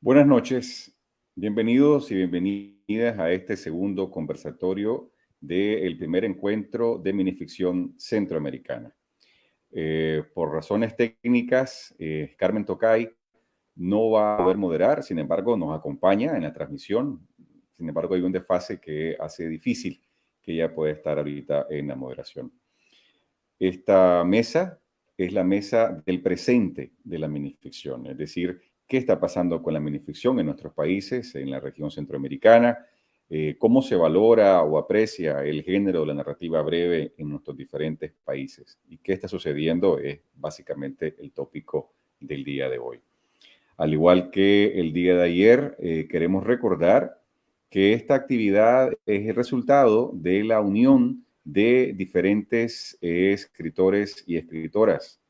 Buenas noches, bienvenidos y bienvenidas a este segundo conversatorio del primer encuentro de minificción centroamericana. Eh, por razones técnicas, eh, Carmen Tocay no va a poder moderar, sin embargo nos acompaña en la transmisión, sin embargo hay un desfase que hace difícil que ella pueda estar ahorita en la moderación. Esta mesa es la mesa del presente de la minificción, es decir, qué está pasando con la minificción en nuestros países, en la región centroamericana, eh, cómo se valora o aprecia el género de la narrativa breve en nuestros diferentes países y qué está sucediendo es básicamente el tópico del día de hoy. Al igual que el día de ayer, eh, queremos recordar que esta actividad es el resultado de la unión de diferentes eh, escritores y escritoras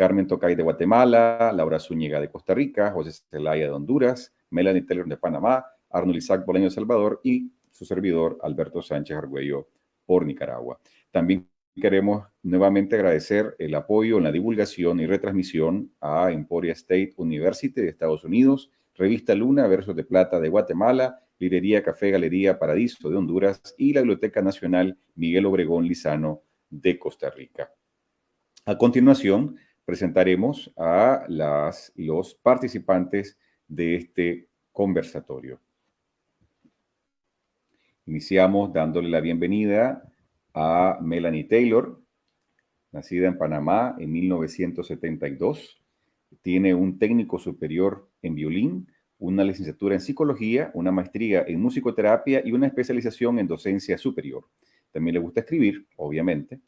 Carmen Tocay de Guatemala, Laura Zúñiga de Costa Rica, José Celaya de Honduras, Melanie Taylor de Panamá, Arnold Isaac Boleño de Salvador y su servidor Alberto Sánchez Argüello por Nicaragua. También queremos nuevamente agradecer el apoyo en la divulgación y retransmisión a Emporia State University de Estados Unidos, Revista Luna Versos de Plata de Guatemala, Librería Café Galería Paradiso de Honduras y la Biblioteca Nacional Miguel Obregón Lizano de Costa Rica. A continuación, presentaremos a las los participantes de este conversatorio. Iniciamos dándole la bienvenida a Melanie Taylor, nacida en Panamá en 1972. Tiene un técnico superior en violín, una licenciatura en psicología, una maestría en musicoterapia y una especialización en docencia superior. También le gusta escribir, obviamente,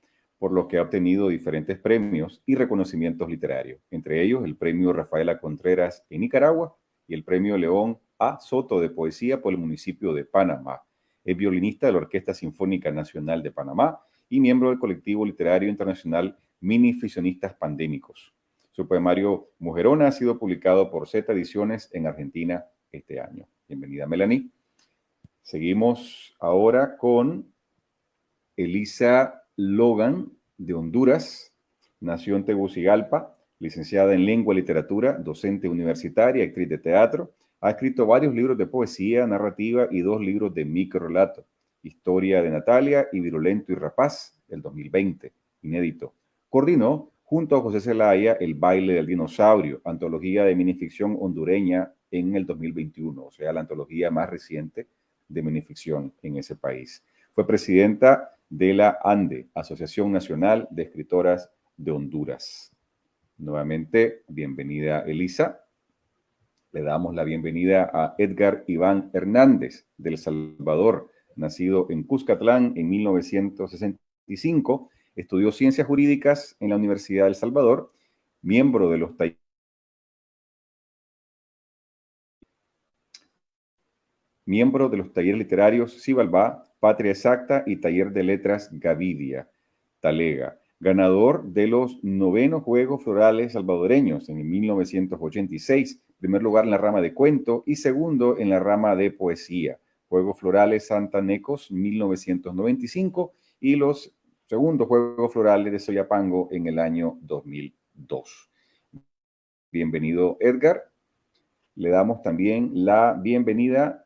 por lo que ha obtenido diferentes premios y reconocimientos literarios, entre ellos el premio Rafaela Contreras en Nicaragua y el premio León A. Soto de Poesía por el municipio de Panamá. Es violinista de la Orquesta Sinfónica Nacional de Panamá y miembro del colectivo literario internacional Mini Fisionistas Pandémicos. Su poemario Mujerona ha sido publicado por Z Ediciones en Argentina este año. Bienvenida, Melanie. Seguimos ahora con Elisa Logan, de Honduras, nació en Tegucigalpa, licenciada en Lengua y Literatura, docente universitaria, actriz de teatro. Ha escrito varios libros de poesía, narrativa y dos libros de microrelato. Historia de Natalia y Virulento y Rapaz, del 2020, inédito. Coordinó, junto a José Zelaya, El baile del dinosaurio, antología de minificción hondureña en el 2021, o sea, la antología más reciente de minificción en ese país. Fue presidenta de la ANDE, Asociación Nacional de Escritoras de Honduras. Nuevamente, bienvenida Elisa. Le damos la bienvenida a Edgar Iván Hernández, del Salvador, nacido en Cuscatlán en 1965. Estudió Ciencias Jurídicas en la Universidad del Salvador, miembro de los miembro de los talleres literarios Cibalbá, Patria Exacta y Taller de Letras Gavidia, Talega, ganador de los novenos Juegos Florales Salvadoreños en 1986, primer lugar en la rama de cuento y segundo en la rama de poesía. Juegos Florales Santanecos 1995 y los segundos Juegos Florales de Soyapango en el año 2002. Bienvenido Edgar. Le damos también la bienvenida.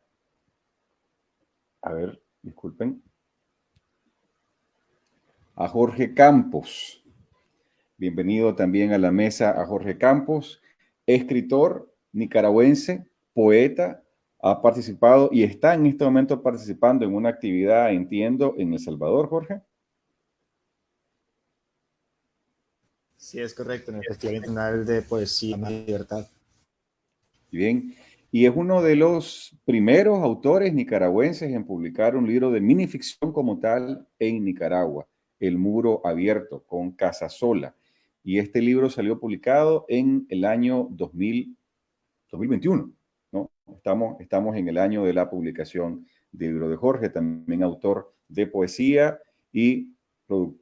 A ver, disculpen, a Jorge Campos. Bienvenido también a la mesa a Jorge Campos, escritor nicaragüense, poeta, ha participado y está en este momento participando en una actividad, entiendo, en El Salvador, Jorge. Sí, es correcto, en el Festival Internacional de Poesía y Libertad. Bien, y es uno de los primeros autores nicaragüenses en publicar un libro de minificción como tal en Nicaragua, El Muro Abierto, con Casasola. Y este libro salió publicado en el año 2021, ¿no? Estamos, estamos en el año de la publicación del libro de Jorge, también autor de poesía y,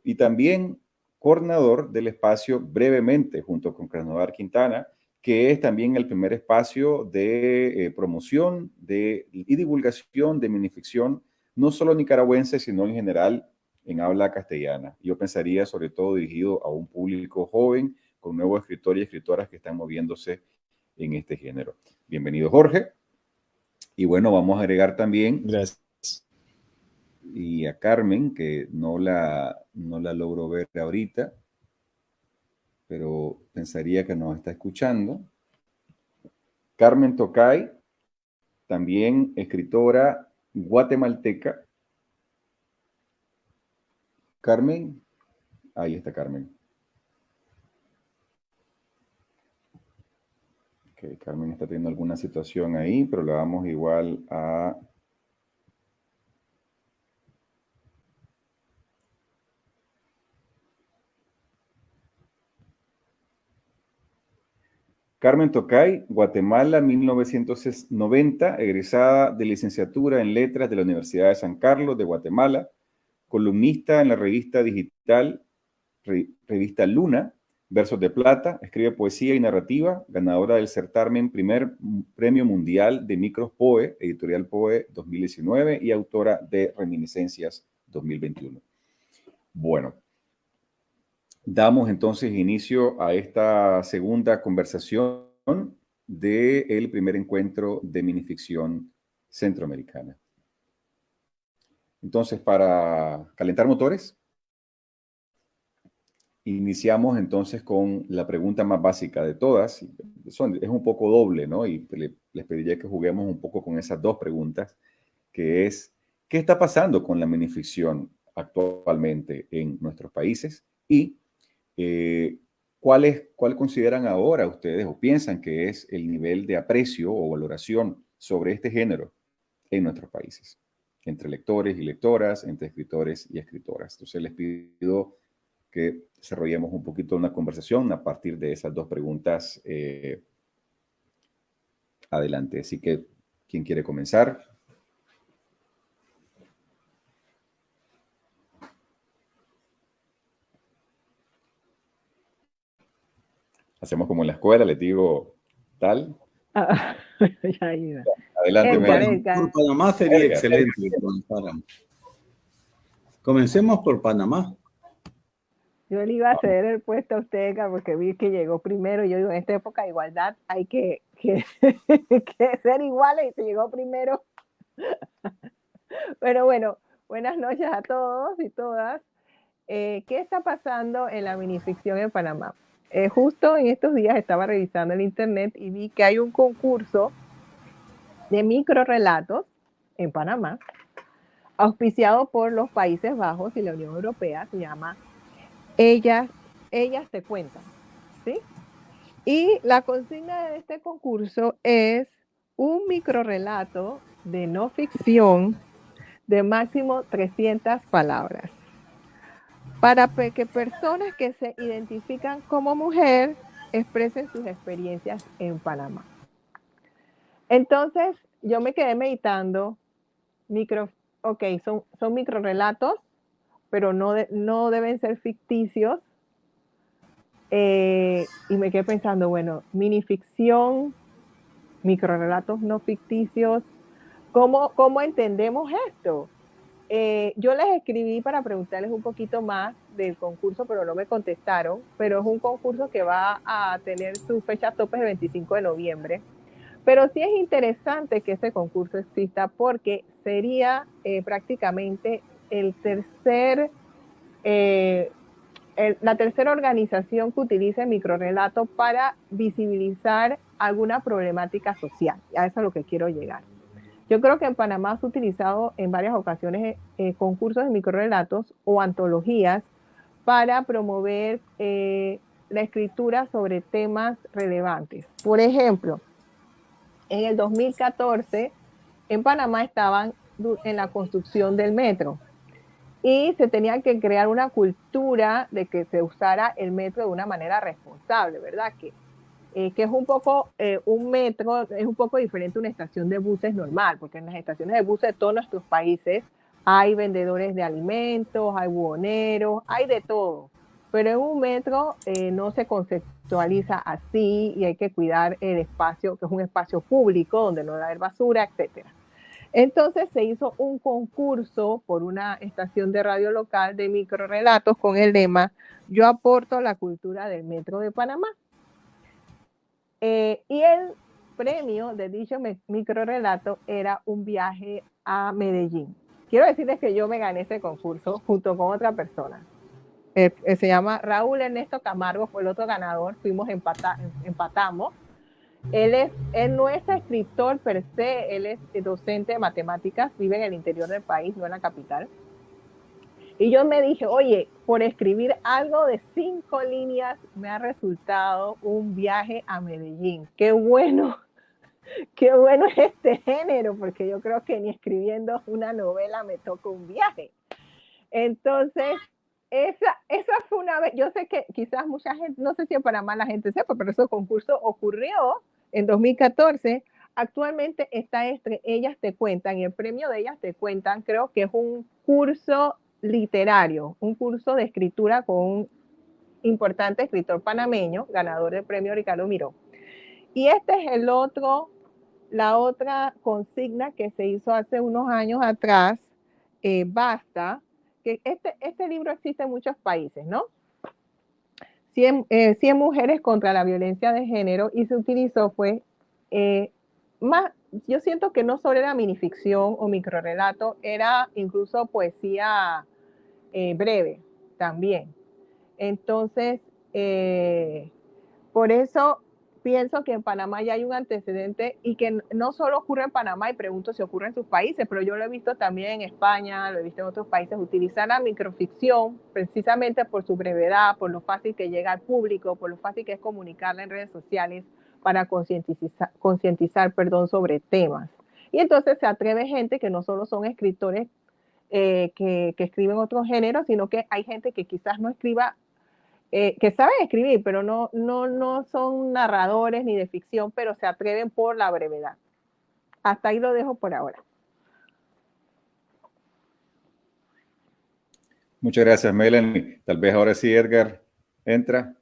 y también coordinador del espacio brevemente, junto con Krasnodar Quintana, que es también el primer espacio de eh, promoción de, y divulgación de minificción, no solo nicaragüense, sino en general en habla castellana. Yo pensaría sobre todo dirigido a un público joven, con nuevos escritores y escritoras que están moviéndose en este género. Bienvenido, Jorge. Y bueno, vamos a agregar también Gracias. y a Carmen, que no la, no la logro ver ahorita, pero pensaría que nos está escuchando. Carmen Tocay, también escritora guatemalteca. Carmen, ahí está Carmen. Ok, Carmen está teniendo alguna situación ahí, pero le damos igual a Carmen Tocay, Guatemala, 1990, egresada de licenciatura en Letras de la Universidad de San Carlos de Guatemala, columnista en la revista digital Revista Luna, Versos de Plata, escribe poesía y narrativa, ganadora del certamen Primer Premio Mundial de Micros Poe, Editorial Poe 2019 y autora de Reminiscencias 2021. Bueno, Damos entonces inicio a esta segunda conversación del primer encuentro de minificción centroamericana. Entonces, para calentar motores, iniciamos entonces con la pregunta más básica de todas. es un poco doble, ¿no? Y les pediría que juguemos un poco con esas dos preguntas, que es, ¿qué está pasando con la minificción actualmente en nuestros países? Y eh, ¿cuál, es, ¿Cuál consideran ahora ustedes o piensan que es el nivel de aprecio o valoración sobre este género en nuestros países? Entre lectores y lectoras, entre escritores y escritoras. Entonces les pido que desarrollemos un poquito una conversación a partir de esas dos preguntas eh, adelante. Así que, ¿quién quiere comenzar? Hacemos como en la escuela, le digo tal. Ah, Adelante, Por Panamá sería excelente. Comencemos por Panamá. Yo le iba a ceder el puesto a usted, porque vi que llegó primero. Yo digo, en esta época de igualdad hay que, que, ser iguales y se llegó primero. Pero bueno, buenas noches a todos y todas. Eh, ¿Qué está pasando en la minificción en Panamá? Eh, justo en estos días estaba revisando el internet y vi que hay un concurso de microrelatos en Panamá, auspiciado por los Países Bajos y la Unión Europea, se llama Ellas, Ellas te cuentan, ¿sí? Y la consigna de este concurso es un microrelato de no ficción de máximo 300 palabras para que personas que se identifican como mujer expresen sus experiencias en Panamá. Entonces, yo me quedé meditando, micro, ok, son, son micro relatos, pero no, no deben ser ficticios. Eh, y me quedé pensando, bueno, minificción, micro relatos no ficticios, ¿cómo, cómo entendemos esto? Eh, yo les escribí para preguntarles un poquito más del concurso, pero no me contestaron. Pero es un concurso que va a tener su fecha tope el 25 de noviembre. Pero sí es interesante que ese concurso exista porque sería eh, prácticamente tercer, eh, la tercera organización que utilice el microrelato para visibilizar alguna problemática social. A eso es a lo que quiero llegar. Yo creo que en Panamá se ha utilizado en varias ocasiones eh, concursos de microrelatos o antologías para promover eh, la escritura sobre temas relevantes. Por ejemplo, en el 2014 en Panamá estaban en la construcción del metro y se tenía que crear una cultura de que se usara el metro de una manera responsable, ¿verdad? Que eh, que es un poco, eh, un metro es un poco diferente a una estación de buses normal, porque en las estaciones de buses de todos nuestros países hay vendedores de alimentos, hay buhoneros, hay de todo. Pero en un metro eh, no se conceptualiza así y hay que cuidar el espacio, que es un espacio público donde no debe haber basura, etc. Entonces se hizo un concurso por una estación de radio local de microrelatos con el lema Yo aporto la cultura del metro de Panamá. Eh, y el premio de dicho microrelato era un viaje a Medellín. Quiero decirles que yo me gané ese concurso junto con otra persona. Eh, eh, se llama Raúl Ernesto Camargo, fue el otro ganador, fuimos empata, empatamos. Él, es, él no es escritor per se, él es docente de matemáticas, vive en el interior del país, no en la capital. Y yo me dije, oye, por escribir algo de cinco líneas me ha resultado un viaje a Medellín. Qué bueno, qué bueno es este género, porque yo creo que ni escribiendo una novela me toca un viaje. Entonces, esa, esa fue una vez, yo sé que quizás mucha gente, no sé si para más la gente sepa, pero ese concurso ocurrió en 2014. Actualmente está entre Ellas Te Cuentan y el premio de Ellas Te Cuentan creo que es un curso literario, un curso de escritura con un importante escritor panameño, ganador del premio Ricardo Miró. Y este es el otro, la otra consigna que se hizo hace unos años atrás, eh, Basta, que este, este libro existe en muchos países, ¿no? 100, eh, mujeres contra la violencia de género y se utilizó fue eh, más, yo siento que no solo era minificción o microrelato, era incluso poesía eh, breve también. Entonces, eh, por eso pienso que en Panamá ya hay un antecedente y que no solo ocurre en Panamá, y pregunto si ocurre en sus países, pero yo lo he visto también en España, lo he visto en otros países, utilizar la microficción precisamente por su brevedad, por lo fácil que llega al público, por lo fácil que es comunicarla en redes sociales para concientizar, perdón, sobre temas. Y entonces se atreve gente que no solo son escritores eh, que, escriben otros géneros, sino que hay gente que quizás no escriba, eh, que saben escribir, pero no, no, no son narradores ni de ficción, pero se atreven por la brevedad. Hasta ahí lo dejo por ahora. Muchas gracias, Melanie. Tal vez ahora sí, Edgar, entra.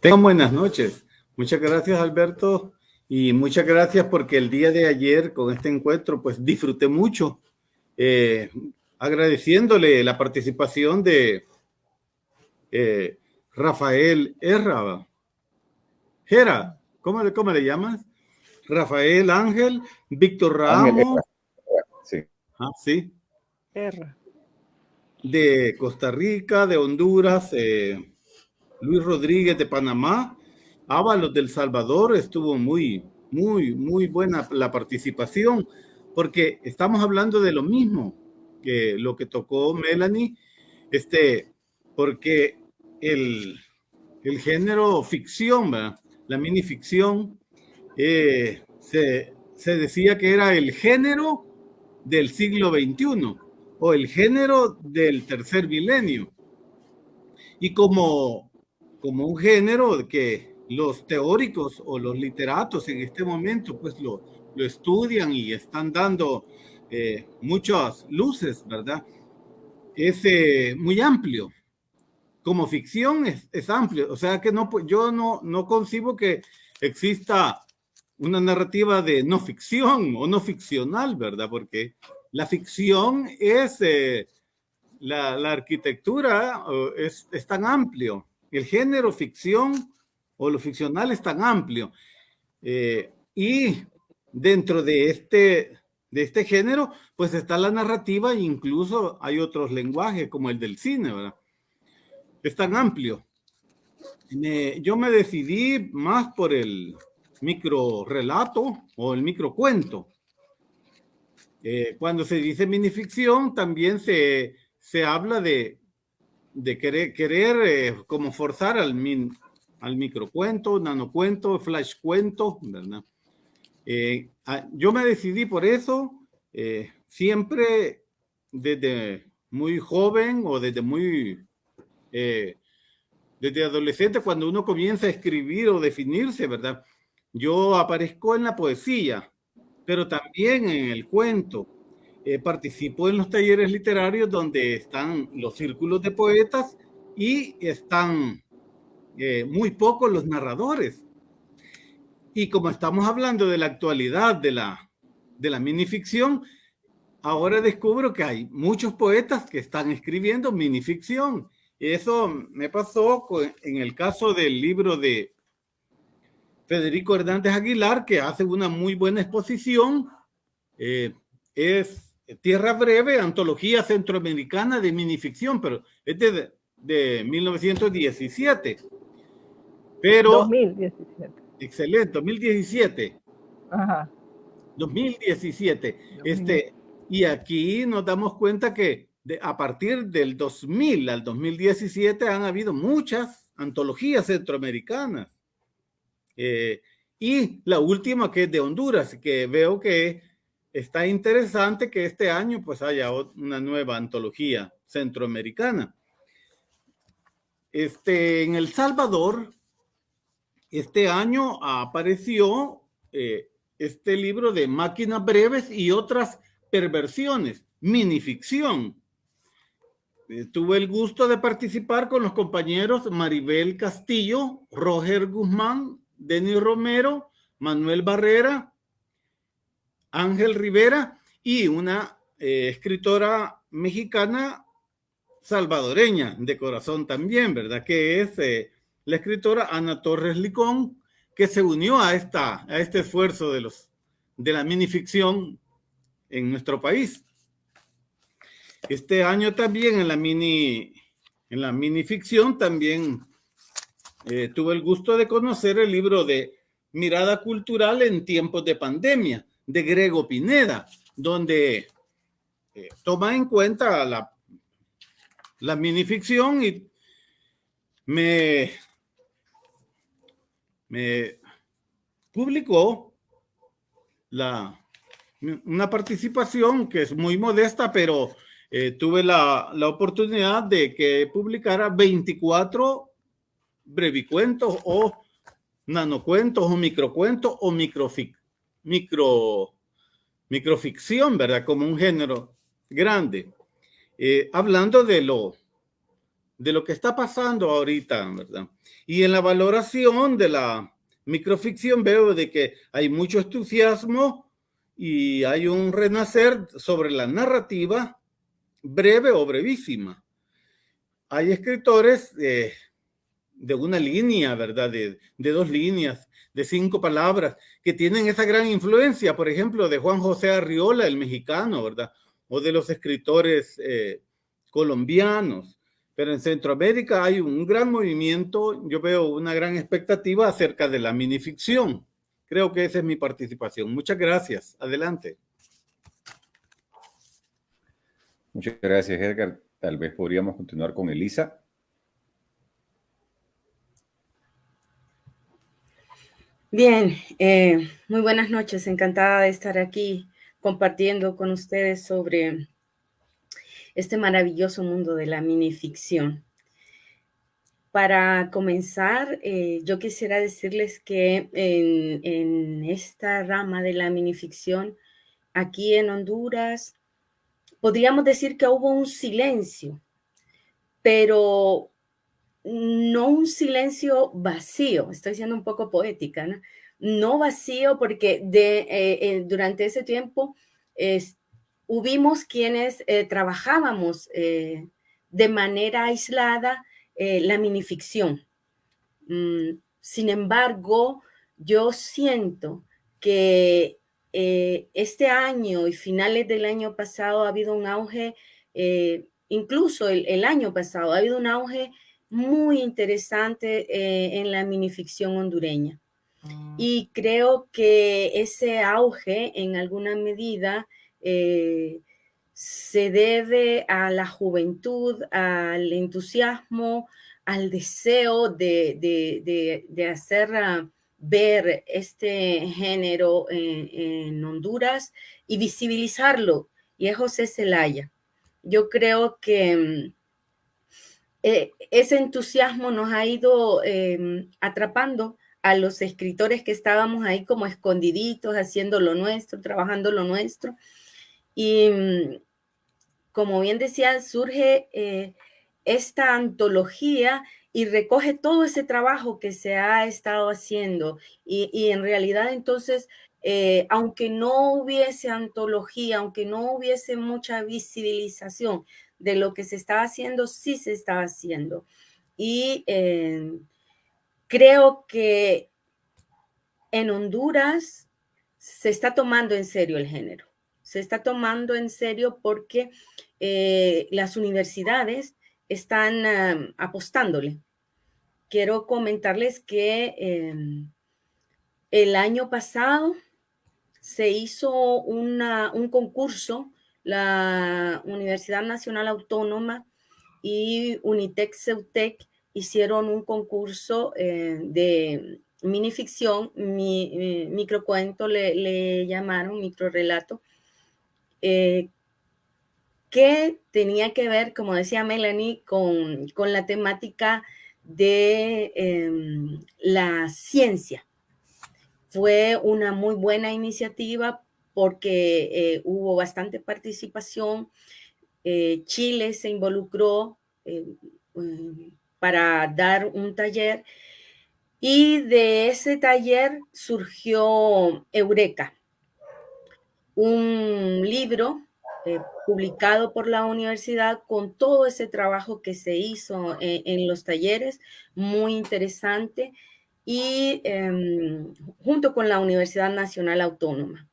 Tengan buenas noches. Muchas gracias, Alberto. Y muchas gracias porque el día de ayer con este encuentro pues disfruté mucho, eh, agradeciéndole la participación de eh, Rafael Erra. Gera, ¿cómo, ¿cómo le llamas? Rafael Ángel, Víctor Ramos. sí. Ah, sí. Erra. De Costa Rica, de Honduras, eh, Luis Rodríguez de Panamá Ábalos del Salvador estuvo muy, muy, muy buena la participación, porque estamos hablando de lo mismo que lo que tocó Melanie, este, porque el, el género ficción, la minificción, eh, se, se decía que era el género del siglo XXI o el género del tercer milenio. Y como, como un género que los teóricos o los literatos en este momento pues lo, lo estudian y están dando eh, muchas luces, ¿verdad? Es eh, muy amplio. Como ficción es, es, amplio, o sea que no, yo no, no concibo que exista una narrativa de no ficción o no ficcional, ¿verdad? Porque la ficción es, eh, la, la, arquitectura es, es tan amplio. El género ficción o lo ficcional es tan amplio. Eh, y dentro de este, de este género, pues está la narrativa e incluso hay otros lenguajes como el del cine, ¿verdad? Es tan amplio. yo me decidí más por el micro relato o el micro cuento. Eh, cuando se dice minificción, también se, se habla de, de querer, querer eh, como forzar al, min, al microcuento, nanocuento, flash cuento, ¿verdad? Eh, ah, yo me decidí por eso, eh, siempre desde muy joven o desde muy, desde adolescente, cuando uno comienza a escribir o definirse, ¿verdad? Yo aparezco en la poesía, pero también en el cuento. Participo en los talleres literarios donde están los círculos de poetas y están eh, muy pocos los narradores. Y como estamos hablando de la actualidad de la, de la minificción, ahora descubro que hay muchos poetas que están escribiendo minificción Eso me pasó en el caso del libro de Federico Hernández Aguilar, que hace una muy buena exposición. Eh, es Tierra Breve, Antología Centroamericana de Minificción, pero es de, de 1917. Pero, 2017. Excelente, 2017. Ajá. 2017. Este, y aquí nos damos cuenta que a partir del 2000 al 2017 han habido muchas antologías centroamericanas. Eh, y la última que es de Honduras, que veo que está interesante que este año pues haya una nueva antología centroamericana. Este, en El Salvador, este año apareció eh, este libro de Máquinas Breves y otras perversiones, minificción. Eh, tuve el gusto de participar con los compañeros Maribel Castillo, Roger Guzmán, Denis Romero, Manuel Barrera, Ángel Rivera y una eh, escritora mexicana salvadoreña de corazón también, ¿verdad? Que es eh, la escritora Ana Torres Licón, que se unió a, esta, a este esfuerzo de, los, de la minificción en nuestro país. Este año también en la mini, en la minificción también eh, tuve el gusto de conocer el libro de Mirada Cultural en tiempos de pandemia de Grego Pineda, donde eh, toma en cuenta la, la minificción y me, me publicó la, una participación que es muy modesta, pero eh, tuve la, la, oportunidad de que publicara 24 brevicuentos o nanocuentos o microcuentos o microfic, micro, microficción, ¿verdad? Como un género grande. Eh, hablando de lo, de lo que está pasando ahorita, ¿verdad? Y en la valoración de la microficción veo de que hay mucho entusiasmo y hay un renacer sobre la narrativa breve o brevísima. Hay escritores eh, de una línea, ¿verdad? De, dos líneas, de cinco palabras, que tienen esa gran influencia, por ejemplo, de Juan José Arriola, el mexicano, ¿verdad? O de los escritores eh, colombianos. Pero en Centroamérica hay un gran movimiento, yo veo una gran expectativa acerca de la minificción. Creo que esa es mi participación. Muchas gracias. Adelante. Muchas gracias, Edgar. Tal vez podríamos continuar con Elisa. Bien, eh, muy buenas noches. Encantada de estar aquí compartiendo con ustedes sobre este maravilloso mundo de la minificción. Para comenzar, eh, yo quisiera decirles que en, en, esta rama de la minificción, aquí en Honduras, podríamos decir que hubo un silencio, pero no un silencio vacío, estoy siendo un poco poética, ¿no? Vacío porque eh, eh, durante ese tiempo hubimos quienes eh, trabajábamos de manera aislada la minificción. Mm, sin embargo, yo siento que este año y finales del año pasado ha habido un auge, incluso el año pasado ha habido un auge muy interesante eh, en la minificción hondureña. Ah. Y creo que ese auge en alguna medida eh, se debe a la juventud, al entusiasmo, al deseo de, hacer ah, ver este género en, Honduras y visibilizarlo. Y es José Zelaya. Yo creo que mm, eh, ese entusiasmo nos ha ido em, atrapando a los escritores que estábamos ahí como escondiditos, haciendo lo nuestro, trabajando lo nuestro. Y mm, como bien decía, surge eh, esta antología y recoge todo ese trabajo que se ha estado haciendo. Y, en realidad entonces, eh, aunque no hubiese antología, aunque no hubiese mucha visibilización de lo que se estaba haciendo, sí se estaba haciendo. Y eh, creo que en Honduras se está tomando en serio el género. Se está tomando en serio porque eh, las universidades están apostándole. Quiero comentarles que em, el año pasado se hizo un concurso, la Universidad Nacional Autónoma y Unitec Ceutec hicieron un concurso eh, de minificción, mi, mi microcuento le, le, llamaron, microrelato, eh, que tenía que ver, como decía Melanie, con, con la temática de em, la ciencia. Fue una muy buena iniciativa porque eh, hubo bastante participación. Eh, Chile se involucró eh, para dar un taller y de ese taller surgió Eureka, un libro publicado por la universidad con todo ese trabajo que se hizo en, los talleres, muy interesante, y eh, junto con la Universidad Nacional Autónoma.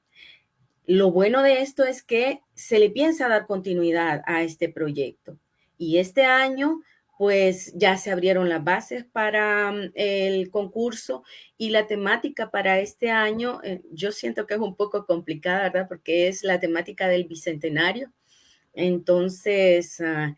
Lo bueno de esto es que se le piensa dar continuidad a este proyecto. Y este año pues ya se abrieron las bases para mm, el concurso y la temática para este año, eh, yo siento que es un poco complicada, ¿verdad? Porque es la temática del bicentenario. Entonces, uh,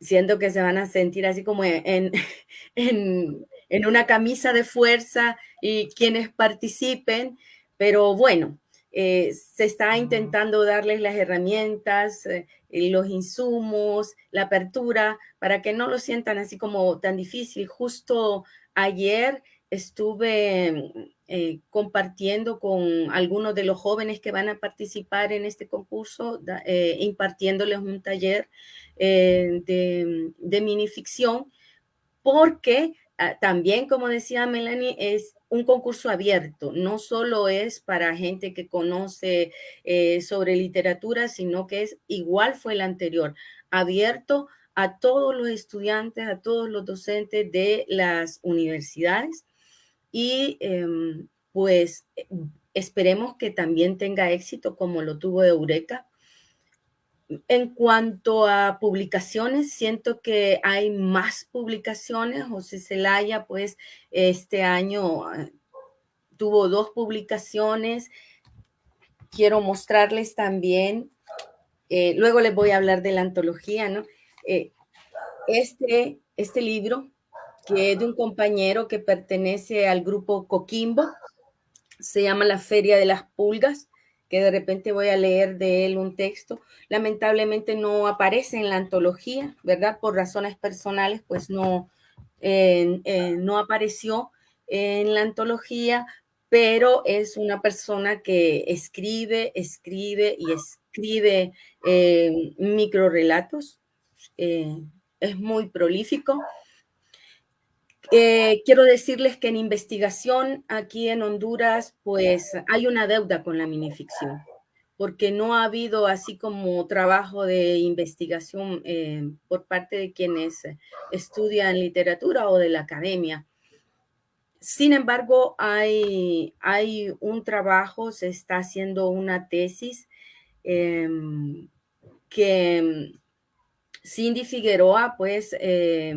siento que se van a sentir así como en, en, en una camisa de fuerza y quienes participen, pero bueno, eh, se está intentando darles las herramientas, eh, los insumos, la apertura, para que no lo sientan así como tan difícil. Justo ayer estuve eh, compartiendo con algunos de los jóvenes que van a participar en este concurso, da, eh, impartiéndoles un taller eh, de, de minificción, porque también, como decía Melanie, es un concurso abierto, no solo es para gente que conoce eh, sobre literatura, sino que es igual fue el anterior, abierto a todos los estudiantes, a todos los docentes de las universidades y eh, pues esperemos que también tenga éxito como lo tuvo Eureka en cuanto a publicaciones, siento que hay más publicaciones. José Celaya, pues, este año ah, tuvo dos publicaciones. Quiero mostrarles también, eh, luego les voy a hablar de la antología, ¿no? Eh, este, este libro, que es de un compañero que pertenece al grupo Coquimbo, se llama La Feria de las Pulgas que de repente voy a leer de él un texto. Lamentablemente no aparece en la antología, ¿verdad? Por razones personales, pues no, eh, eh, no apareció en la antología, pero es una persona que escribe, escribe y escribe eh, microrelatos. es muy prolífico. Eh, quiero decirles que en investigación aquí en Honduras, pues hay una deuda con la minificción, porque no ha habido así como trabajo de investigación eh, por parte de quienes estudian literatura o de la academia. Sin embargo, hay, hay un trabajo, se está haciendo una tesis eh, que Cindy Figueroa, pues, eh,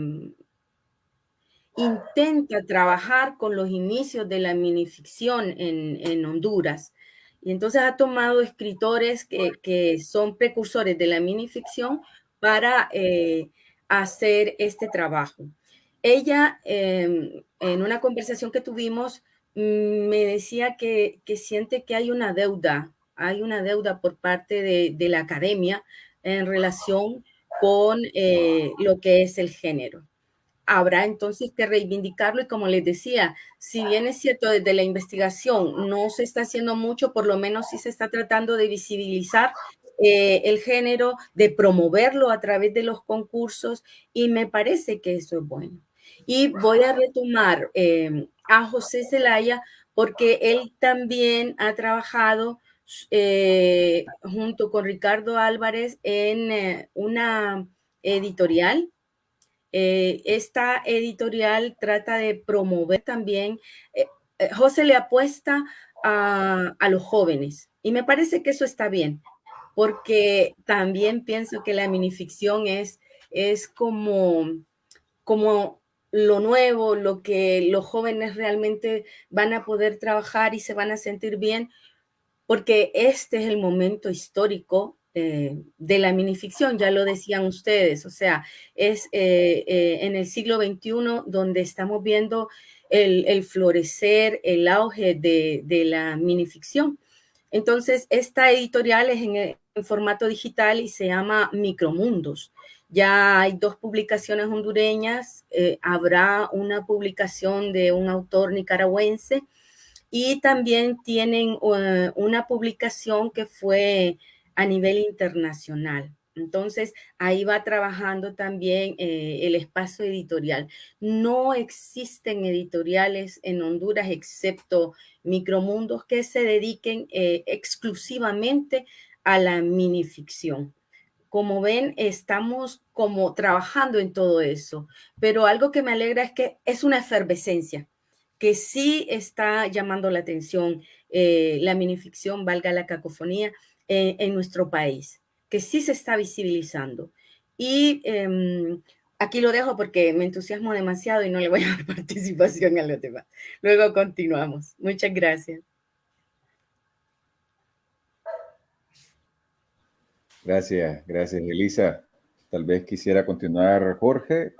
intenta trabajar con los inicios de la minificción en, en Honduras. Y entonces ha tomado escritores que, que son precursores de la minificción para eh, hacer este trabajo. Ella, eh, en una conversación que tuvimos, mm, me decía que, que, siente que hay una deuda, hay una deuda por parte de, de la academia en relación con eh, lo que es el género habrá entonces que reivindicarlo y como les decía, si bien es cierto desde la investigación no se está haciendo mucho, por lo menos sí se está tratando de visibilizar eh, el género, de promoverlo a través de los concursos y me parece que eso es bueno. Y voy a retomar eh, a José Zelaya porque él también ha trabajado eh, junto con Ricardo Álvarez en una editorial. Esta editorial trata de promover también, José le apuesta a, a los jóvenes y me parece que eso está bien, porque también pienso que la minificción es, es como, como lo nuevo, lo que los jóvenes realmente van a poder trabajar y se van a sentir bien, porque este es el momento histórico eh, de la minificción, ya lo decían ustedes, o sea, es eh, eh, en el siglo XXI donde estamos viendo el, florecer, el auge de, de, la minificción. Entonces, esta editorial es en, en formato digital y se llama Micromundos. Ya hay dos publicaciones hondureñas, habrá una publicación de un autor nicaragüense y también tienen una publicación que fue a nivel internacional. Entonces, ahí va trabajando también eh, el espacio editorial. No existen editoriales en Honduras excepto micromundos que se dediquen exclusivamente a la minificción como ven, estamos como trabajando en todo eso, pero algo que me alegra es que es una efervescencia, que sí está llamando la atención eh, la minificción, valga la cacofonía, eh, en nuestro país, que sí se está visibilizando. Y em, aquí lo dejo porque me entusiasmo demasiado y no le voy a dar participación a los demás. Luego continuamos. Muchas gracias. Gracias, gracias, Elisa. Tal vez quisiera continuar, Jorge.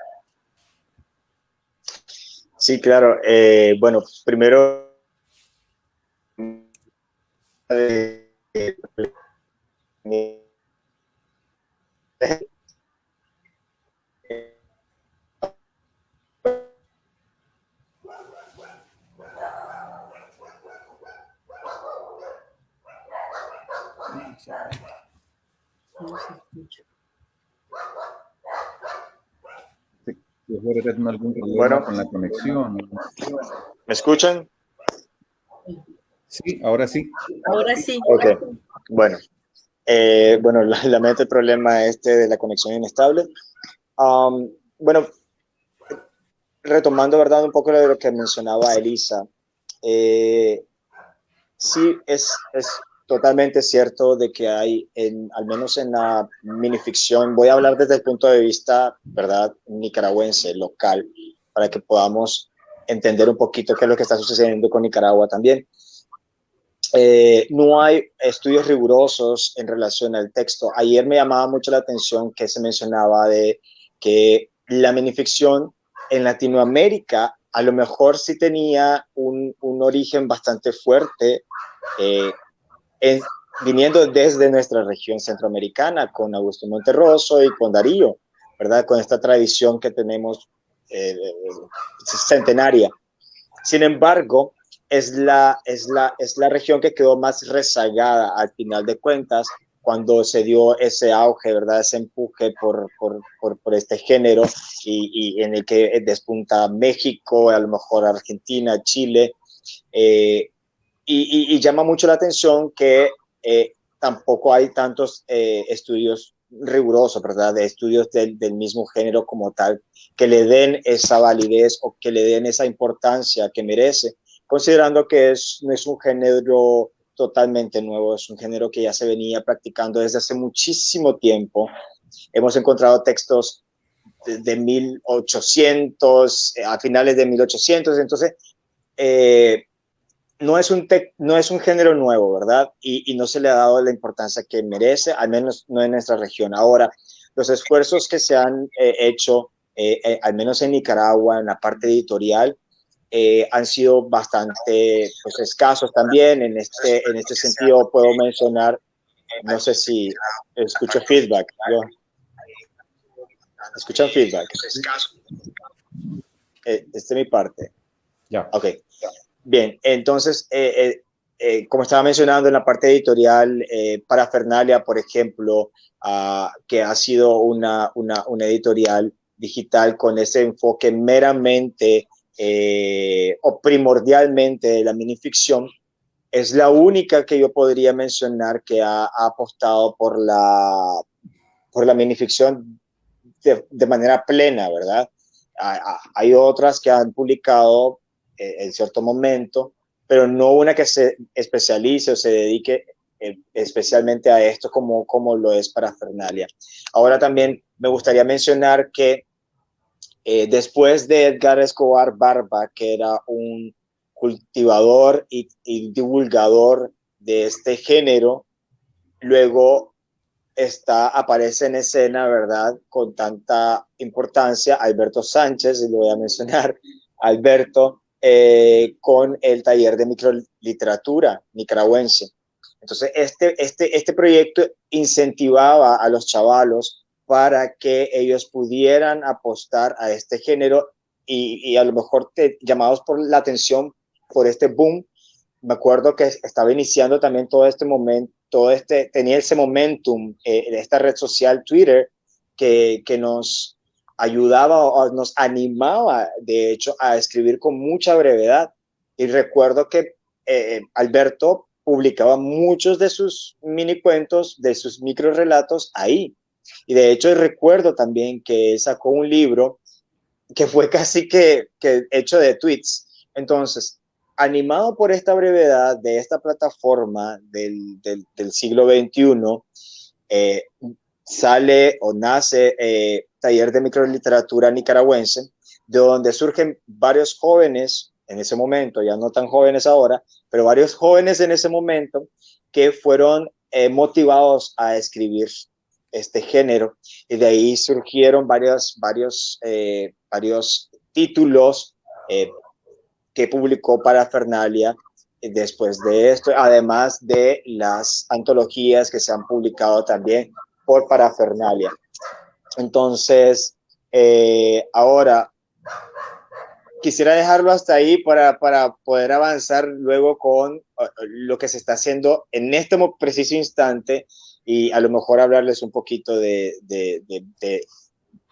Sí, claro. Eh, bueno, primero... Eh, Bueno, con la conexión. ¿Me escuchan? Sí, ahora sí. Ahora sí. Ok, bueno. Eh, bueno, lamento el problema este de la conexión inestable. Um, bueno, retomando, ¿verdad? Un poco de lo que mencionaba Elisa. Eh, sí, es, es totalmente cierto de que hay, en, al menos en la minificción, voy a hablar desde el punto de vista, ¿verdad?, nicaragüense, local, para que podamos entender un poquito qué es lo que está sucediendo con Nicaragua también. Eh, no hay estudios rigurosos en relación al texto. Ayer me llamaba mucho la atención que se mencionaba de que la minificción en Latinoamérica a lo mejor sí tenía un, origen bastante fuerte eh, viniendo desde nuestra región centroamericana, con Augusto Monterroso y con Darío, ¿verdad? Con esta tradición que tenemos eh, centenaria. Sin embargo, es la, es, la, es la región que quedó más rezagada al final de cuentas cuando se dio ese auge, ¿verdad? Ese empuje por, por, por, este género y, y, en el que despunta México, a lo mejor Argentina, Chile, eh, y, llama mucho la atención que eh, tampoco hay tantos eh, estudios rigurosos, ¿verdad? De estudios del, mismo género como tal, que le den esa validez o que le den esa importancia que merece, considerando que es, no es un género totalmente nuevo, es un género que ya se venía practicando desde hace muchísimo tiempo. Hemos encontrado textos de, de 1800, eh, a finales de 1800, entonces eh, no es un, no es un género nuevo, ¿verdad? Y, no se le ha dado la importancia que merece, al menos no en nuestra región. Ahora, los esfuerzos que se han eh, hecho, eh, al menos en Nicaragua, en la parte editorial, han sido bastante pues, escasos también. En este, en este sentido, puedo mencionar, no sé si escucho feedback. ¿Escuchan feedback? este es mi parte. Ya. Ok. Bien, entonces, eh, eh, eh, como estaba mencionando en la parte editorial, para Fernalia, por ejemplo, ah, que ha sido una, una, una, editorial digital con ese enfoque meramente o primordialmente de la minificción, es la única que yo podría mencionar que ha, apostado por la, por la minificción de, de manera plena, ¿verdad? Hay otras que han publicado eh, en cierto momento, pero no una que se especialice o se dedique eh, especialmente a esto como, como lo es para Fernalia. Ahora también me gustaría mencionar que eh, después de Edgar Escobar Barba, que era un cultivador y, divulgador de este género, luego está, aparece en escena, ¿verdad? Con tanta importancia, Alberto Sánchez, y lo voy a mencionar, Alberto, eh, con el taller de microliteratura nicaragüense. Entonces, este, este, este proyecto incentivaba a los chavalos para que ellos pudieran apostar a este género y, a lo mejor te, llamados por la atención por este boom. Me acuerdo que estaba iniciando también todo este momento, todo este, tenía ese momentum, eh, esta red social Twitter, que, que nos ayudaba o nos animaba, de hecho, a escribir con mucha brevedad. Y recuerdo que eh, Alberto publicaba muchos de sus mini cuentos, de sus micro relatos ahí. Y de hecho recuerdo también que sacó un libro que fue casi que, que hecho de tweets. Entonces, animado por esta brevedad de esta plataforma del, del, siglo XXI, eh, sale o nace eh, Taller de Microliteratura Nicaragüense, de donde surgen varios jóvenes en ese momento, ya no tan jóvenes ahora, pero varios jóvenes en ese momento que fueron eh, motivados a escribir este género y de ahí surgieron varios, varios, varios títulos que publicó para Fernalia después de esto, además de las antologías que se han publicado también por Parafernalia. Entonces, eh, ahora quisiera dejarlo hasta ahí para, para, poder avanzar luego con lo que se está haciendo en este preciso instante y a lo mejor hablarles un poquito de, de, de,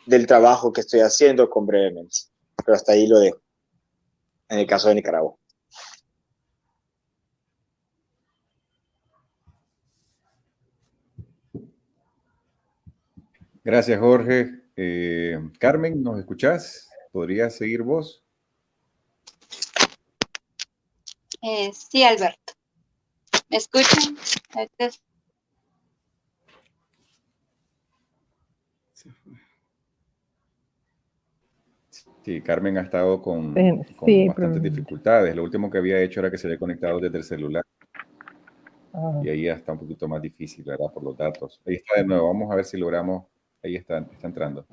del trabajo que estoy haciendo con brevemente. Pero hasta ahí lo dejo en el caso de Nicaragua. Gracias, Jorge. Eh, Carmen, ¿nos escuchás? ¿Podrías seguir vos? Eh, sí, Alberto. ¿Me escuchan? Sí, Carmen ha estado con, bastantes dificultades. Lo último que había hecho era que se había conectado desde el celular. Ah. Y ahí está un poquito más difícil, ¿verdad? Por los datos. Ahí está de nuevo. Vamos a ver si logramos. Ahí está, está entrando.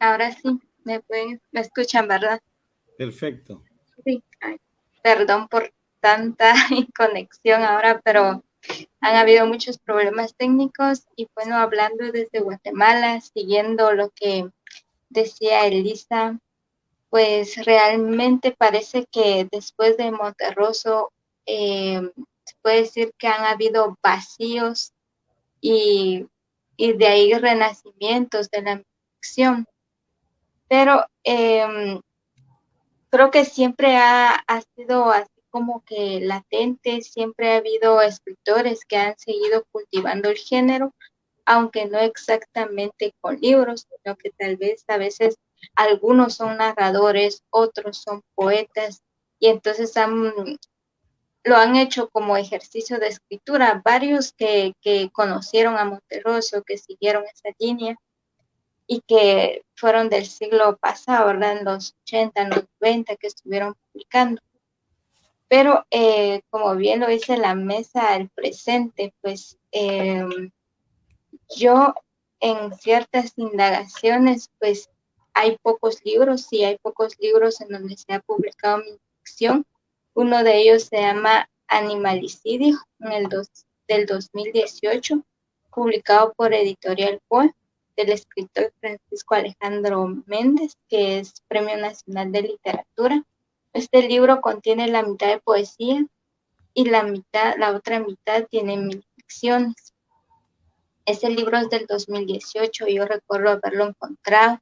Ahora sí, me, me escuchan, ¿verdad? Perfecto. Sí, perdón por tanta conexión ahora, pero han habido muchos problemas técnicos y bueno, hablando desde Guatemala, siguiendo lo que decía Elisa, pues realmente parece que después de Monterroso eh, se puede decir que han habido vacíos y, de ahí renacimientos de la ficción. Pero em, creo que siempre ha, ha sido así como que latente, siempre ha habido escritores que han seguido cultivando el género, aunque no exactamente con libros, sino que tal vez a veces algunos son narradores, otros son poetas, y entonces lo han hecho como ejercicio de escritura. Varios que, que conocieron a Monterroso, que siguieron esa línea y que fueron del siglo pasado, ¿verdad? En los 80, en los 90, que estuvieron publicando. Pero eh, como bien lo dice la mesa del presente, pues em, yo en ciertas indagaciones, pues hay pocos libros, sí hay pocos libros en donde se ha publicado mi ficción. Uno de ellos se llama Animalicidio, en el del 2018, publicado por Editorial Poe, del escritor Francisco Alejandro Méndez, que es Premio Nacional de Literatura. Este libro contiene la mitad de poesía y la mitad, la otra mitad tiene mil ficciones. Este libro es del 2018, yo recuerdo haberlo encontrado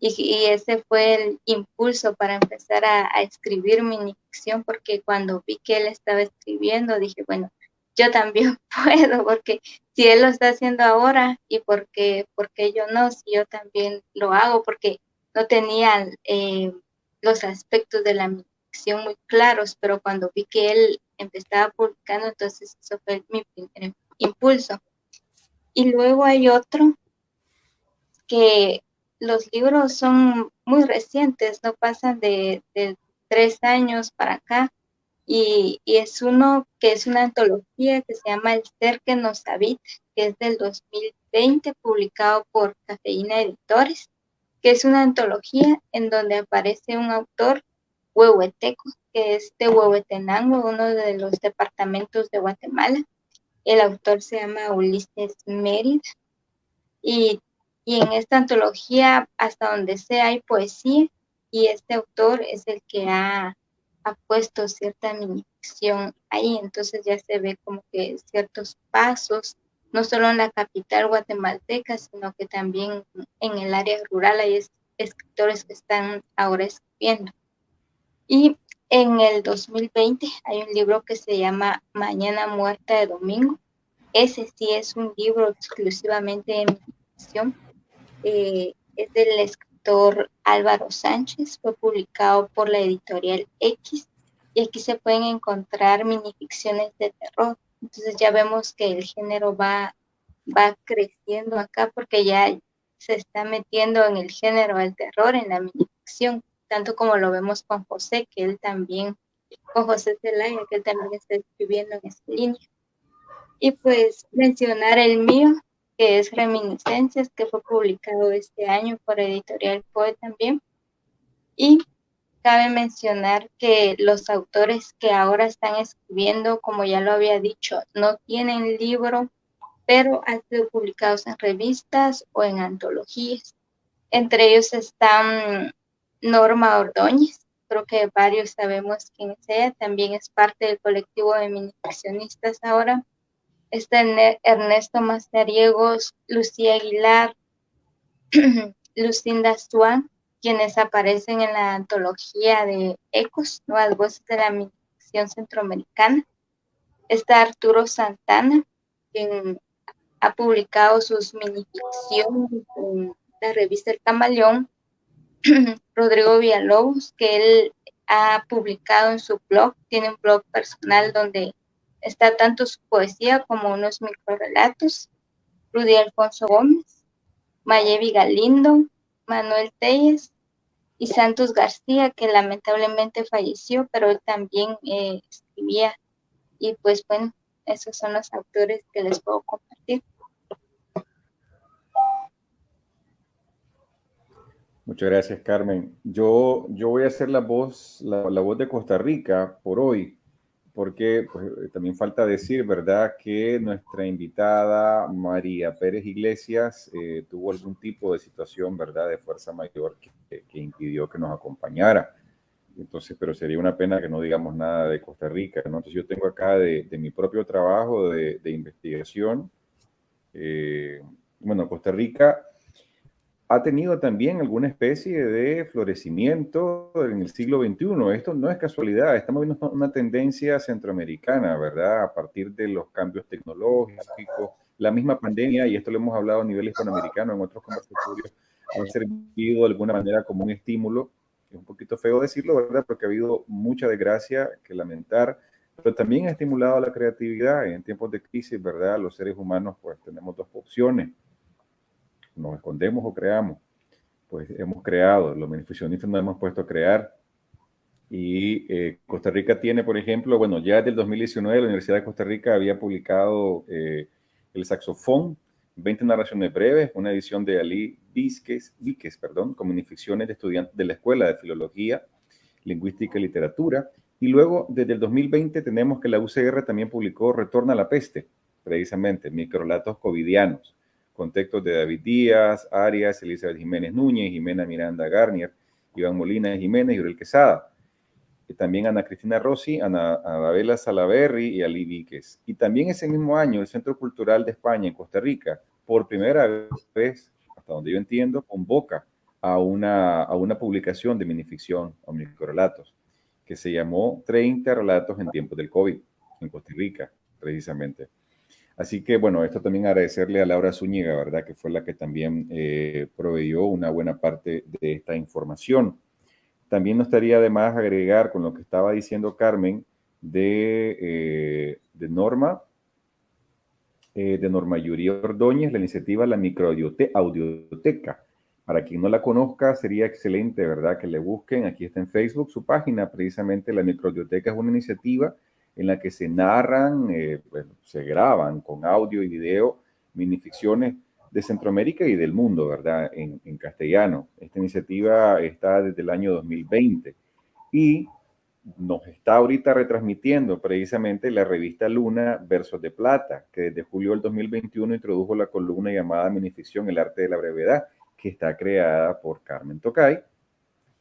y, ese fue el impulso para empezar a, escribir mi ficción, porque cuando vi que él estaba escribiendo, dije, bueno, yo también puedo, porque si él lo está haciendo ahora y porque, porque yo no, si yo también lo hago, porque no tenía eh, los aspectos de la muy claros, pero cuando vi que él empezaba publicando, entonces eso fue mi primer impulso. Y luego hay otro que los libros son muy recientes, no pasan de, tres años para acá, y, es uno que es una antología que se llama El ser que nos habita, que es del 2020, publicado por Cafeína Editores, que es una antología en donde aparece un autor huehueteco, que es de Huehuetenango, uno de los departamentos de Guatemala. El autor se llama Ulises Mérida y en esta antología, hasta donde sea, hay poesía y este autor es el que ha, puesto cierta minificción ahí, entonces ya se ve como que ciertos pasos, no solo en la capital guatemalteca, sino que también en el área rural hay escritores que están ahora escribiendo. Y en el 2020 hay un libro que se llama Mañana Muerta de Domingo. Ese sí es un libro exclusivamente de ficción eh, es del escritor Álvaro Sánchez, fue publicado por la editorial X y aquí se pueden encontrar minificciones de terror. Entonces ya vemos que el género va, va creciendo acá porque ya se está metiendo en el género del terror, en la minificción, tanto como lo vemos con José, que él también, con José Zelaya, que él también está escribiendo en esa línea. Y pues mencionar el mío, que es Reminiscencias, que fue publicado este año por Editorial Poe también. Y cabe mencionar que los autores que ahora están escribiendo, como ya lo había dicho, no tienen libro, pero han sido publicados en revistas o en antologías. Entre ellos están Norma Ordóñez, creo que varios sabemos quién es ella, también es parte del colectivo de minificcionistas ahora está Ernesto Mazariegos, Lucía Aguilar, Lucinda Swan, quienes aparecen en la antología de Ecos, Nuevas Voces de la Minificción Centroamericana. Está Arturo Santana, quien ha publicado sus minificciones en la revista El Camaleón. Rodrigo Villalobos, que él ha publicado en su blog, tiene un blog personal donde Está tanto su poesía como unos microrelatos. Rudy Alfonso Gómez, Mayevi Galindo, Manuel Telles y Santos García, que lamentablemente falleció, pero él también eh, escribía. Y pues bueno, esos son los autores que les puedo compartir. Muchas gracias, Carmen. Yo, yo voy a hacer la voz, la voz de Costa Rica por hoy porque pues, eh, también falta decir, ¿verdad?, que nuestra invitada María Pérez Iglesias eh, tuvo algún tipo de situación, ¿verdad?, de fuerza mayor que, que, impidió que nos acompañara. Entonces, pero sería una pena que no digamos nada de Costa Rica, ¿no? Entonces, yo tengo acá de, mi propio trabajo de, de investigación. Eh, bueno, Costa Rica ha tenido también alguna especie de florecimiento en el siglo XXI. Esto no es casualidad, estamos viendo una tendencia centroamericana, ¿verdad? A partir de los cambios tecnológicos, la misma pandemia, y esto lo hemos hablado a nivel hispanoamericano en otros conversatorios, ha servido de alguna manera como un estímulo. Es un poquito feo decirlo, ¿verdad? Porque ha habido mucha desgracia que lamentar, pero también ha estimulado la creatividad. En tiempos de crisis, ¿verdad? Los seres humanos, pues tenemos dos opciones nos escondemos o creamos, pues hemos creado, los beneficionistas nos hemos puesto a crear. Y eh, Costa Rica tiene, por ejemplo, bueno, ya desde el 2019 la Universidad de Costa Rica había publicado eh, el saxofón, 20 narraciones breves, una edición de Ali Víquez, Víquez perdón, con de estudiantes de la Escuela de Filología, Lingüística y Literatura. Y luego, desde el 2020, tenemos que la UCR también publicó Retorna a la peste, precisamente, microlatos covidianos con textos de David Díaz, Arias, Elizabeth Jiménez Núñez, Jimena Miranda Garnier, Iván Molina Jiménez y Uriel Quesada. Y también Ana Cristina Rossi, Ana Adabela Salaberry y Ali Víquez. Y también ese mismo año el Centro Cultural de España en Costa Rica, por primera vez, hasta donde yo entiendo, convoca a una, a una publicación de minificción o microrelatos que se llamó 30 relatos en tiempos del COVID en Costa Rica, precisamente. Así que, bueno, esto también agradecerle a Laura Zúñiga, ¿verdad? Que fue la que también eh, proveyó una buena parte de esta información. También nos estaría de más agregar con lo que estaba diciendo Carmen de, eh, Norma, eh, de Norma Yuri Ordóñez, la iniciativa La Microaudioteca. Para quien no la conozca, sería excelente, ¿verdad? Que le busquen. Aquí está en Facebook su página, precisamente La Microaudioteca es una iniciativa en la que se narran, eh, se graban con audio y video minificciones de Centroamérica y del mundo, ¿verdad? En, en, castellano. Esta iniciativa está desde el año 2020 y nos está ahorita retransmitiendo precisamente la revista Luna Versos de Plata, que desde julio del 2021 introdujo la columna llamada Minificción, el arte de la brevedad, que está creada por Carmen Tocay,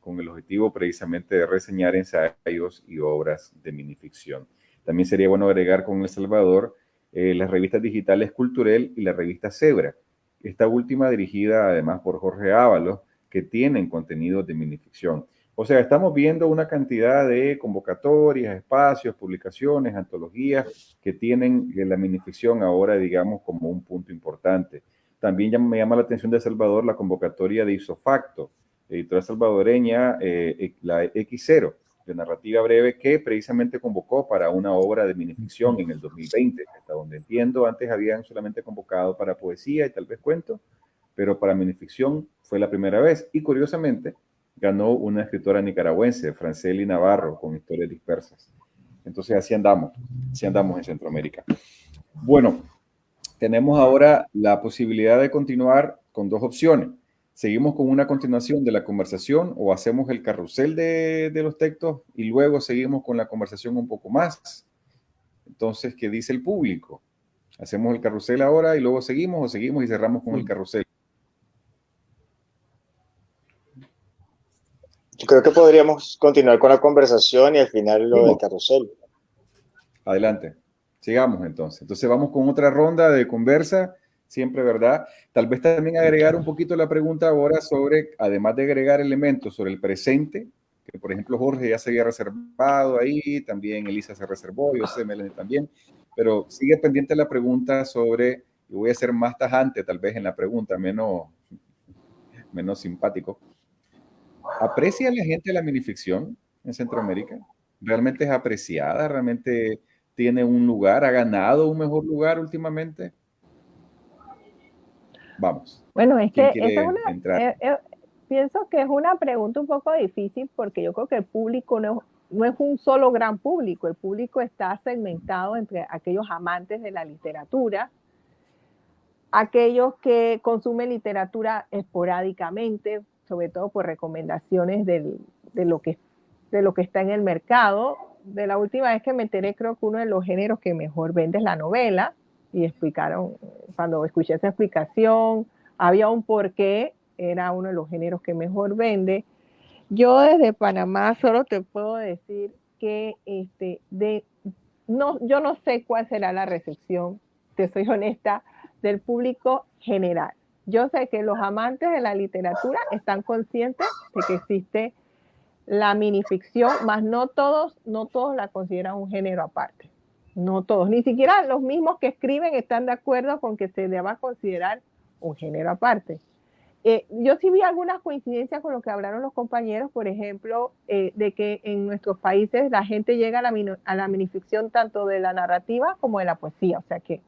con el objetivo precisamente de reseñar ensayos y obras de minificción. También sería bueno agregar con El Salvador eh, las revistas digitales Culturel y la revista Zebra. Esta última dirigida además por Jorge Ábalos, que tienen contenidos de minificción. O sea, estamos viendo una cantidad de convocatorias, espacios, publicaciones, antologías que tienen eh, la minificción ahora, digamos, como un punto importante. También me llama la atención de Salvador la convocatoria de Isofacto, editorial salvadoreña, eh, la X0, de narrativa breve que precisamente convocó para una obra de minificción en el 2020, hasta donde entiendo, antes habían solamente convocado para poesía y tal vez cuento, pero para minificción fue la primera vez y curiosamente ganó una escritora nicaragüense, Franceli Navarro, con historias dispersas. Entonces así andamos, así andamos en Centroamérica. Bueno, tenemos ahora la posibilidad de continuar con dos opciones seguimos con una continuación de la conversación o hacemos el carrusel de, los textos y luego seguimos con la conversación un poco más. Entonces, ¿qué dice el público? ¿Hacemos el carrusel ahora y luego seguimos o seguimos y cerramos con el carrusel? Yo creo que podríamos continuar con la conversación y al final lo del carrusel. Adelante. Sigamos entonces. Entonces vamos con otra ronda de conversa siempre, ¿verdad? Tal vez también agregar un poquito la pregunta ahora sobre, además de agregar elementos sobre el presente, que por ejemplo Jorge ya se había reservado ahí, también Elisa se reservó, yo sé, Melanie también, pero sigue pendiente la pregunta sobre, y voy a ser más tajante tal vez en la pregunta, menos, menos simpático. ¿Aprecia la gente la minificción en Centroamérica? ¿Realmente es apreciada? ¿Realmente tiene un lugar? ¿Ha ganado un mejor lugar últimamente? Vamos. Bueno, es que es una, eh, eh, pienso que es una pregunta un poco difícil porque yo creo que el público no, no es un solo gran público, el público está segmentado entre aquellos amantes de la literatura, aquellos que consumen literatura esporádicamente, sobre todo por recomendaciones de, lo que, de lo que está en el mercado. De la última vez que me enteré, creo que uno de los géneros que mejor vende es la novela y explicaron, cuando escuché esa explicación, había un porqué, era uno de los géneros que mejor vende. Yo desde Panamá solo te puedo decir que este, de, no, yo no sé cuál será la recepción, te soy honesta, del público general. Yo sé que los amantes de la literatura están conscientes de que existe la minificción, más no todos, no todos la consideran un género aparte no todos, ni siquiera los mismos que escriben están de acuerdo con que se deba considerar un género aparte. Eh, yo sí vi algunas coincidencias con lo que hablaron los compañeros, por ejemplo, eh, de que en nuestros países la gente llega a la, a la minificción tanto de la narrativa como de la poesía. O sea que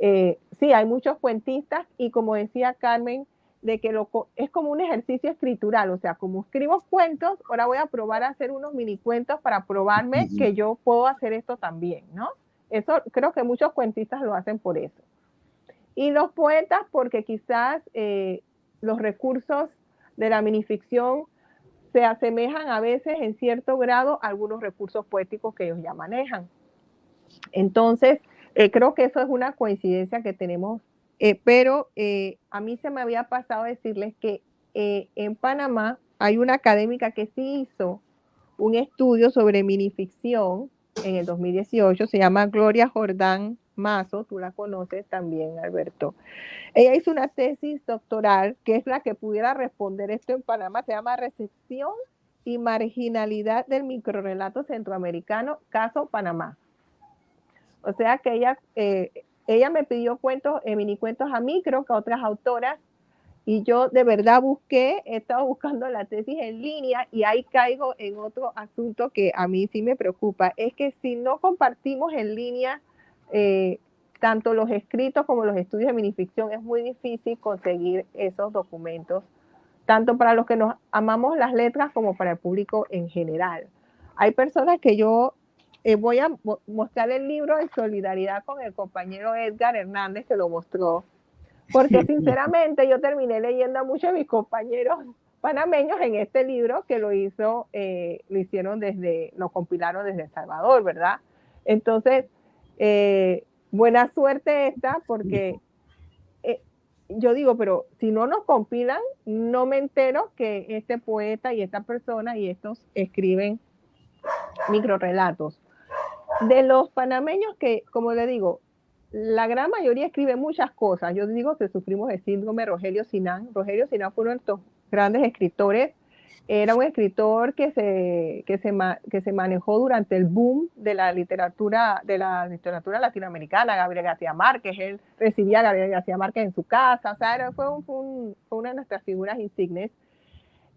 eh, sí, hay muchos cuentistas y como decía Carmen, de que lo, es como un ejercicio escritural, o sea, como escribo cuentos, ahora voy a probar a hacer unos mini cuentos para probarme que yo puedo hacer esto también, ¿no? Eso creo que muchos cuentistas lo hacen por eso. Y los poetas porque quizás eh, los recursos de la minificción se asemejan a veces en cierto grado a algunos recursos poéticos que ellos ya manejan. Entonces, eh, creo que eso es una coincidencia que tenemos eh, pero eh, a mí se me había pasado decirles que eh, en Panamá hay una académica que sí hizo un estudio sobre minificción en el 2018, se llama Gloria Jordán Mazo, tú la conoces también, Alberto. Ella hizo una tesis doctoral, que es la que pudiera responder esto en Panamá, se llama Recepción y Marginalidad del Microrelato Centroamericano, caso Panamá. O sea que ella, ella me pidió cuentos, eh, mini cuentos a mí, creo que a otras autoras, y yo de verdad busqué, he estado buscando la tesis en línea y ahí caigo en otro asunto que a mí sí me preocupa, es que si no compartimos en línea eh, tanto los escritos como los estudios de minificción, es muy difícil conseguir esos documentos, tanto para los que nos amamos las letras como para el público en general. Hay personas que yo eh, voy a mostrar el libro en solidaridad con el compañero Edgar Hernández que lo mostró, porque sinceramente yo terminé leyendo a muchos de mis compañeros panameños en este libro que lo hizo, eh, lo hicieron desde, lo compilaron desde El Salvador, ¿verdad? Entonces, eh, buena suerte esta, porque yo digo, pero si no nos compilan, no me entero que este poeta y esta persona y estos escriben microrelatos. De los panameños que, como le digo, la gran mayoría escribe muchas cosas. Yo digo que sufrimos el síndrome Rogelio Sinán. Rogelio Sinán fue uno de estos grandes escritores. Era un escritor que se, que se, que se manejó durante el boom de la literatura, de la literatura latinoamericana, Gabriel García Márquez. Él recibía a Gabriel García Márquez en su casa. O sea, fue, fue, fue una de nuestras figuras insignes.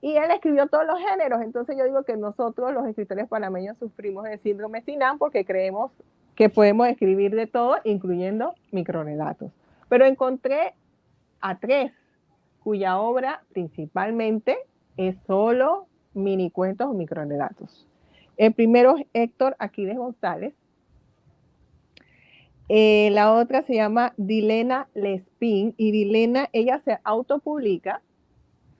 Y él escribió todos los géneros. Entonces yo digo que nosotros, los escritores panameños, sufrimos el síndrome Sinán porque creemos que podemos escribir de todo, incluyendo microrelatos. Pero encontré a tres cuya obra principalmente es solo mini cuentos o microrelatos. El primero es Héctor Aquiles González. Eh, la otra se llama Dilena Lespin y Dilena, ella se autopublica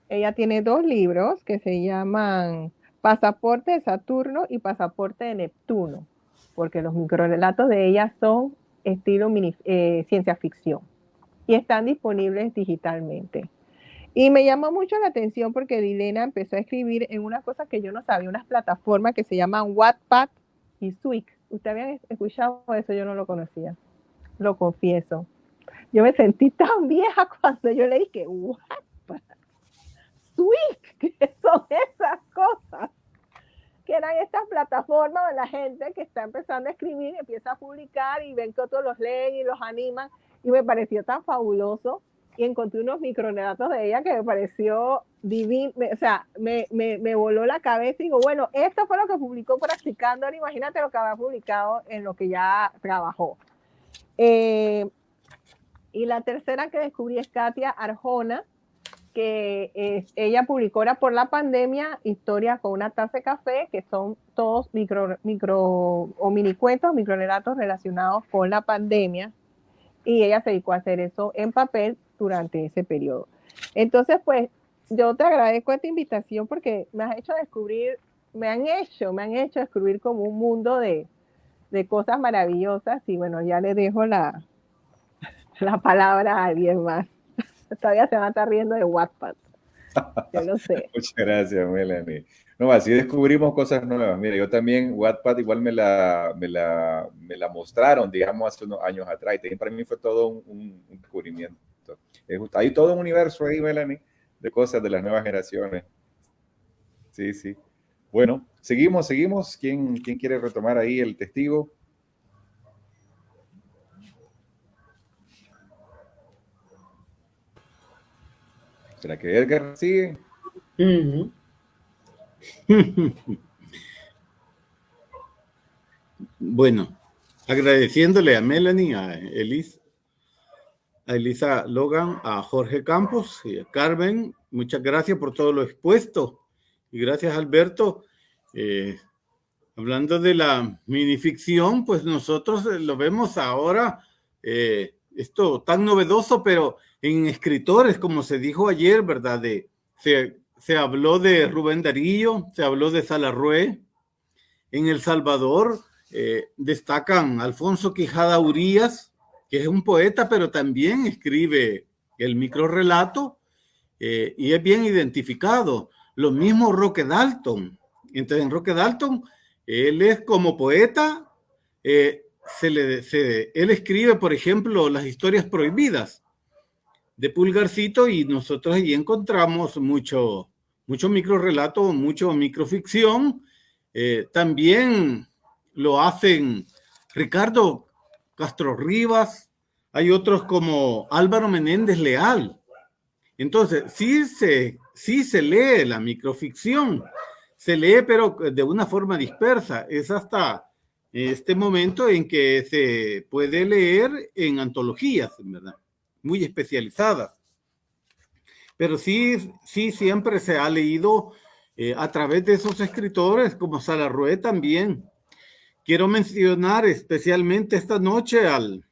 ella tiene dos libros que se llaman Pasaporte de Saturno y Pasaporte de Neptuno, porque los microrelatos de ella son estilo eh, ciencia ficción y están disponibles digitalmente. Y me llamó mucho la atención porque Dilena empezó a escribir en una cosa que yo no sabía, unas plataformas que se llaman Wattpad y Swig. ¿Usted había escuchado eso? Yo no lo conocía. Lo confieso. Yo me sentí tan vieja cuando yo leí que Wattpad Twitch, que son esas cosas, que eran estas plataformas de la gente que está empezando a escribir, empieza a publicar y ven que otros los leen y los animan, y me pareció tan fabuloso, y encontré unos micronedatos de ella que me pareció divino, o sea, me, me, me, voló la cabeza y digo, bueno, esto fue lo que publicó practicando, ahora imagínate lo que había publicado en lo que ya trabajó. Eh, y la tercera que descubrí es Katia Arjona, que eh, ella publicó ahora por la pandemia historias con una taza de café, que son todos micro, micro o mini cuentos, microrelatos relacionados con la pandemia. Y ella se dedicó a hacer eso en papel durante ese periodo. Entonces, pues, yo te agradezco esta invitación porque me has hecho descubrir, me han hecho, me han hecho descubrir como un mundo de, de cosas maravillosas. Y bueno, ya le dejo la, la palabra a alguien más. Todavía se va a estar riendo de Wattpad. Yo lo sé. Muchas gracias, Melanie. No, así descubrimos cosas nuevas. Mira, yo también Wattpad igual me la, me la, me la mostraron, digamos, hace unos años atrás. Y para mí fue todo un, descubrimiento. Hay todo un universo ahí, Melanie, de cosas de las nuevas generaciones. Sí, sí. Bueno, seguimos, seguimos. ¿Quién, quién quiere retomar ahí el testigo? ¿Será que Edgar sigue? bueno, agradeciéndole a Melanie, a Elisa, a Elisa Logan, a Jorge Campos y a Carmen, muchas gracias por todo lo expuesto. Y gracias, Alberto. Eh, hablando de la minificción, pues nosotros lo vemos ahora, eh, esto tan novedoso, pero en escritores, como se dijo ayer, ¿verdad? De, se, se habló de Rubén Darío, se habló de Salarrué. En El Salvador eh, destacan Alfonso Quijada Urías, que es un poeta, pero también escribe el microrelato eh, y es bien identificado. Lo mismo Roque Dalton. Entonces, en Roque Dalton, él es como poeta, eh, se le, él escribe, por ejemplo, las historias prohibidas de Pulgarcito y nosotros allí encontramos mucho, mucho microrelato, mucho microficción. Eh, también lo hacen Ricardo Castro Rivas, hay otros como Álvaro Menéndez Leal. Entonces, sí se, sí se lee la microficción, se lee pero de una forma dispersa. Es hasta este momento en que se puede leer en antologías, ¿verdad? Muy especializadas. Pero sí, sí siempre se ha leído eh, a través de esos escritores como Salarrué también. Quiero mencionar especialmente esta noche al,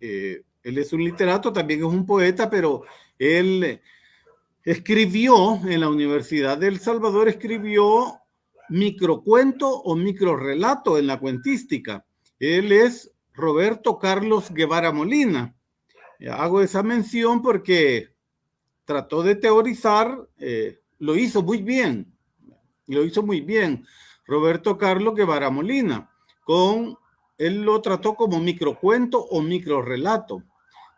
eh, él es un literato, también es un poeta, pero él escribió en la Universidad de El Salvador, escribió microcuento o microrelato en la cuentística. Él es Roberto Carlos Guevara Molina. Hago esa mención porque trató de teorizar, eh, lo hizo muy bien, lo hizo muy bien Roberto Carlos Guevara Molina con él lo trató como microcuento o microrelato.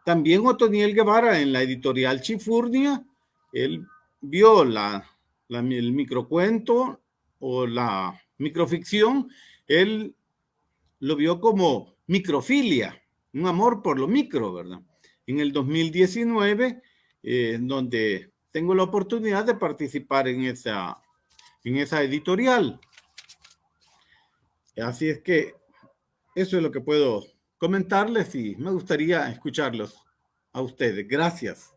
También Otoniel Guevara en la editorial Chifurnia, él vio la, el microcuento o la microficción, él lo vio como microfilia, un amor por lo micro, ¿verdad? En el 2019, eh, donde tengo la oportunidad de participar en esa, en esa editorial. Así es que eso es lo que puedo comentarles y me gustaría escucharlos a ustedes. Gracias.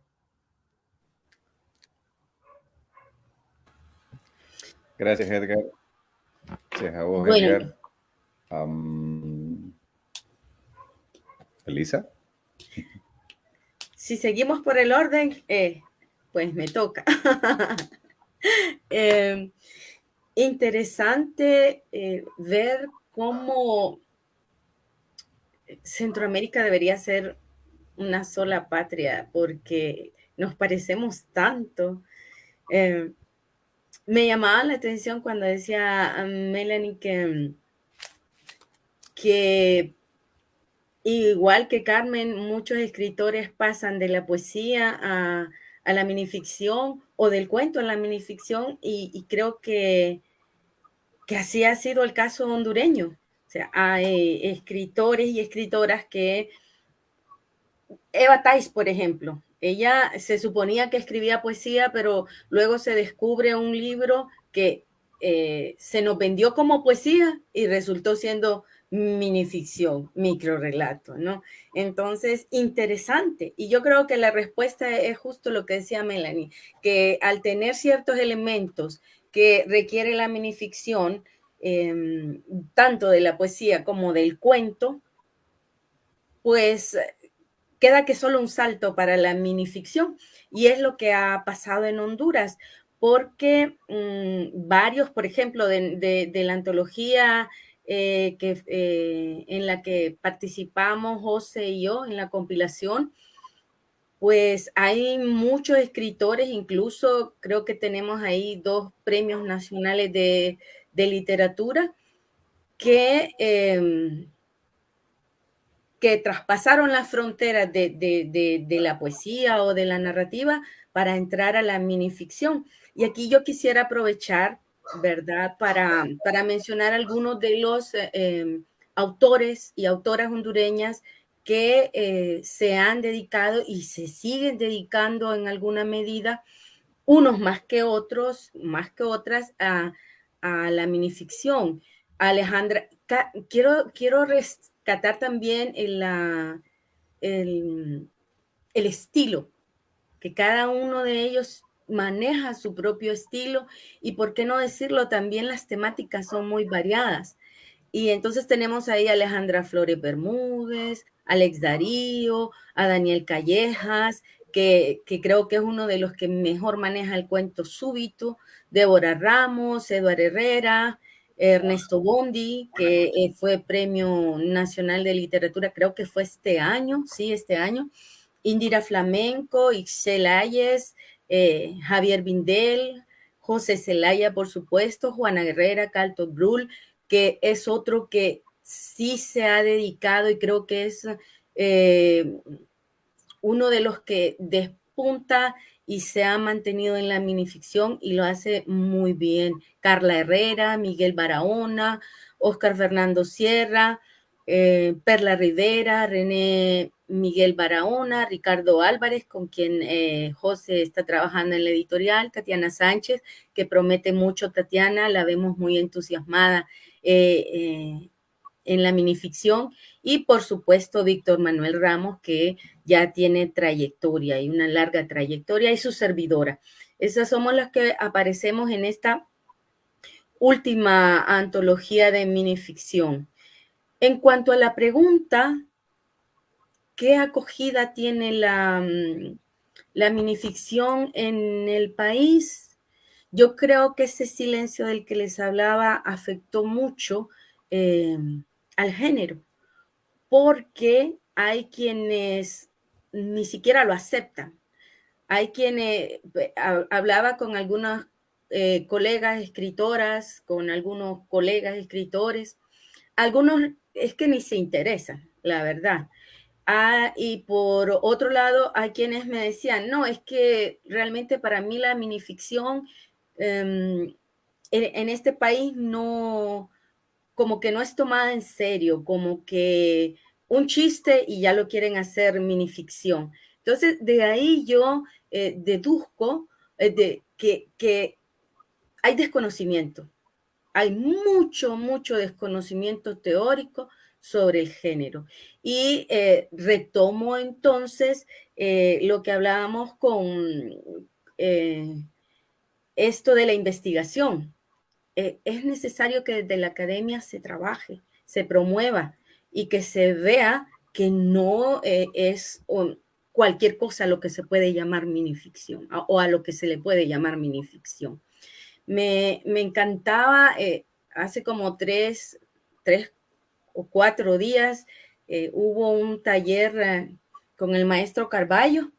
Gracias, Edgar. Gracias a vos, Edgar. Elisa. Si seguimos por el orden, eh, pues me toca. Em, interesante eh, ver cómo Centroamérica debería ser una sola patria porque nos parecemos tanto. Eh, me llamaba la atención cuando decía a Melanie que, que igual que Carmen, muchos escritores pasan de la poesía a, la minificción o del cuento a la minificción y, creo que, que así ha sido el caso hondureño. Hay escritores y escritoras que... Eva Tais, por ejemplo, ella se suponía que escribía poesía, pero luego se descubre un libro que eh, se nos vendió como poesía y resultó siendo minificción, microrelato, ¿no? Entonces, interesante. Y yo creo que la respuesta es justo lo que decía Melanie, que al tener ciertos elementos que requiere la minificción, Em, tanto de la poesía como del cuento, pues queda que solo un salto para la minificción. Y es lo que ha pasado en Honduras, porque mm, varios, por ejemplo, de, la antología eh, que, eh, en la que participamos José y yo en la compilación, pues hay muchos escritores, incluso creo que tenemos ahí dos premios nacionales de, de literatura que, em, que traspasaron las fronteras de, la poesía o de la narrativa para entrar a la minificción. Y aquí yo quisiera aprovechar, ¿verdad?, para, para mencionar algunos de los em, autores y autoras hondureñas que eh, se han dedicado y se siguen dedicando en alguna medida, unos más que otros, más que otras, a, a la minificción. Alejandra, quiero, quiero rescatar también el, el, el estilo, que cada uno de ellos maneja su propio estilo y, por qué no decirlo, también las temáticas son muy variadas. Y entonces tenemos ahí a Alejandra Flores Bermúdez, Alex Darío, a Daniel Callejas, que, que, creo que es uno de los que mejor maneja el cuento súbito, Débora Ramos, Eduardo Herrera, Ernesto Bondi, que eh, fue Premio Nacional de Literatura, creo que fue este año, sí, este año, Indira Flamenco, Ixel Ayes, eh, Javier Bindel, José Zelaya, por supuesto, Juana Guerrera, Calto Brul, que es otro que sí se ha dedicado y creo que es eh, uno de los que despunta y se ha mantenido en la minificción y lo hace muy bien. Carla Herrera, Miguel Barahona, Oscar Fernando Sierra, eh, Perla Rivera, René Miguel Barahona, Ricardo Álvarez, con quien eh, José está trabajando en la editorial, Tatiana Sánchez, que promete mucho, Tatiana, la vemos muy entusiasmada eh, en la minificción, y por supuesto Víctor Manuel Ramos, que ya tiene trayectoria y una larga trayectoria, y su servidora. Esas somos las que aparecemos en esta última antología de minificción. En cuanto a la pregunta, ¿qué acogida tiene la, mm, la minificción en el país? Yo creo que ese silencio del que les hablaba afectó mucho eh, al género, porque hay quienes ni siquiera lo aceptan. Hay quienes, eh, hablaba con algunas eh, colegas escritoras, con algunos colegas escritores, algunos es que ni se interesan, la verdad. Ah, y por otro lado, hay quienes me decían, no, es que realmente para mí la minificción em, en, este país no, como que no es tomada en serio, como que un chiste y ya lo quieren hacer minificción. Entonces, de ahí yo eh, deduzco eh, de, que, que hay desconocimiento hay mucho, mucho desconocimiento teórico sobre el género. Y eh, retomo entonces lo que hablábamos con esto de la investigación. Es necesario que desde la academia se trabaje, se promueva y que se vea que no es cualquier cosa lo que se puede llamar minificción o a lo que se le puede llamar minificción. Me, encantaba, eh, hace como tres, tres o cuatro días, eh, hubo un taller eh, con el maestro Carballo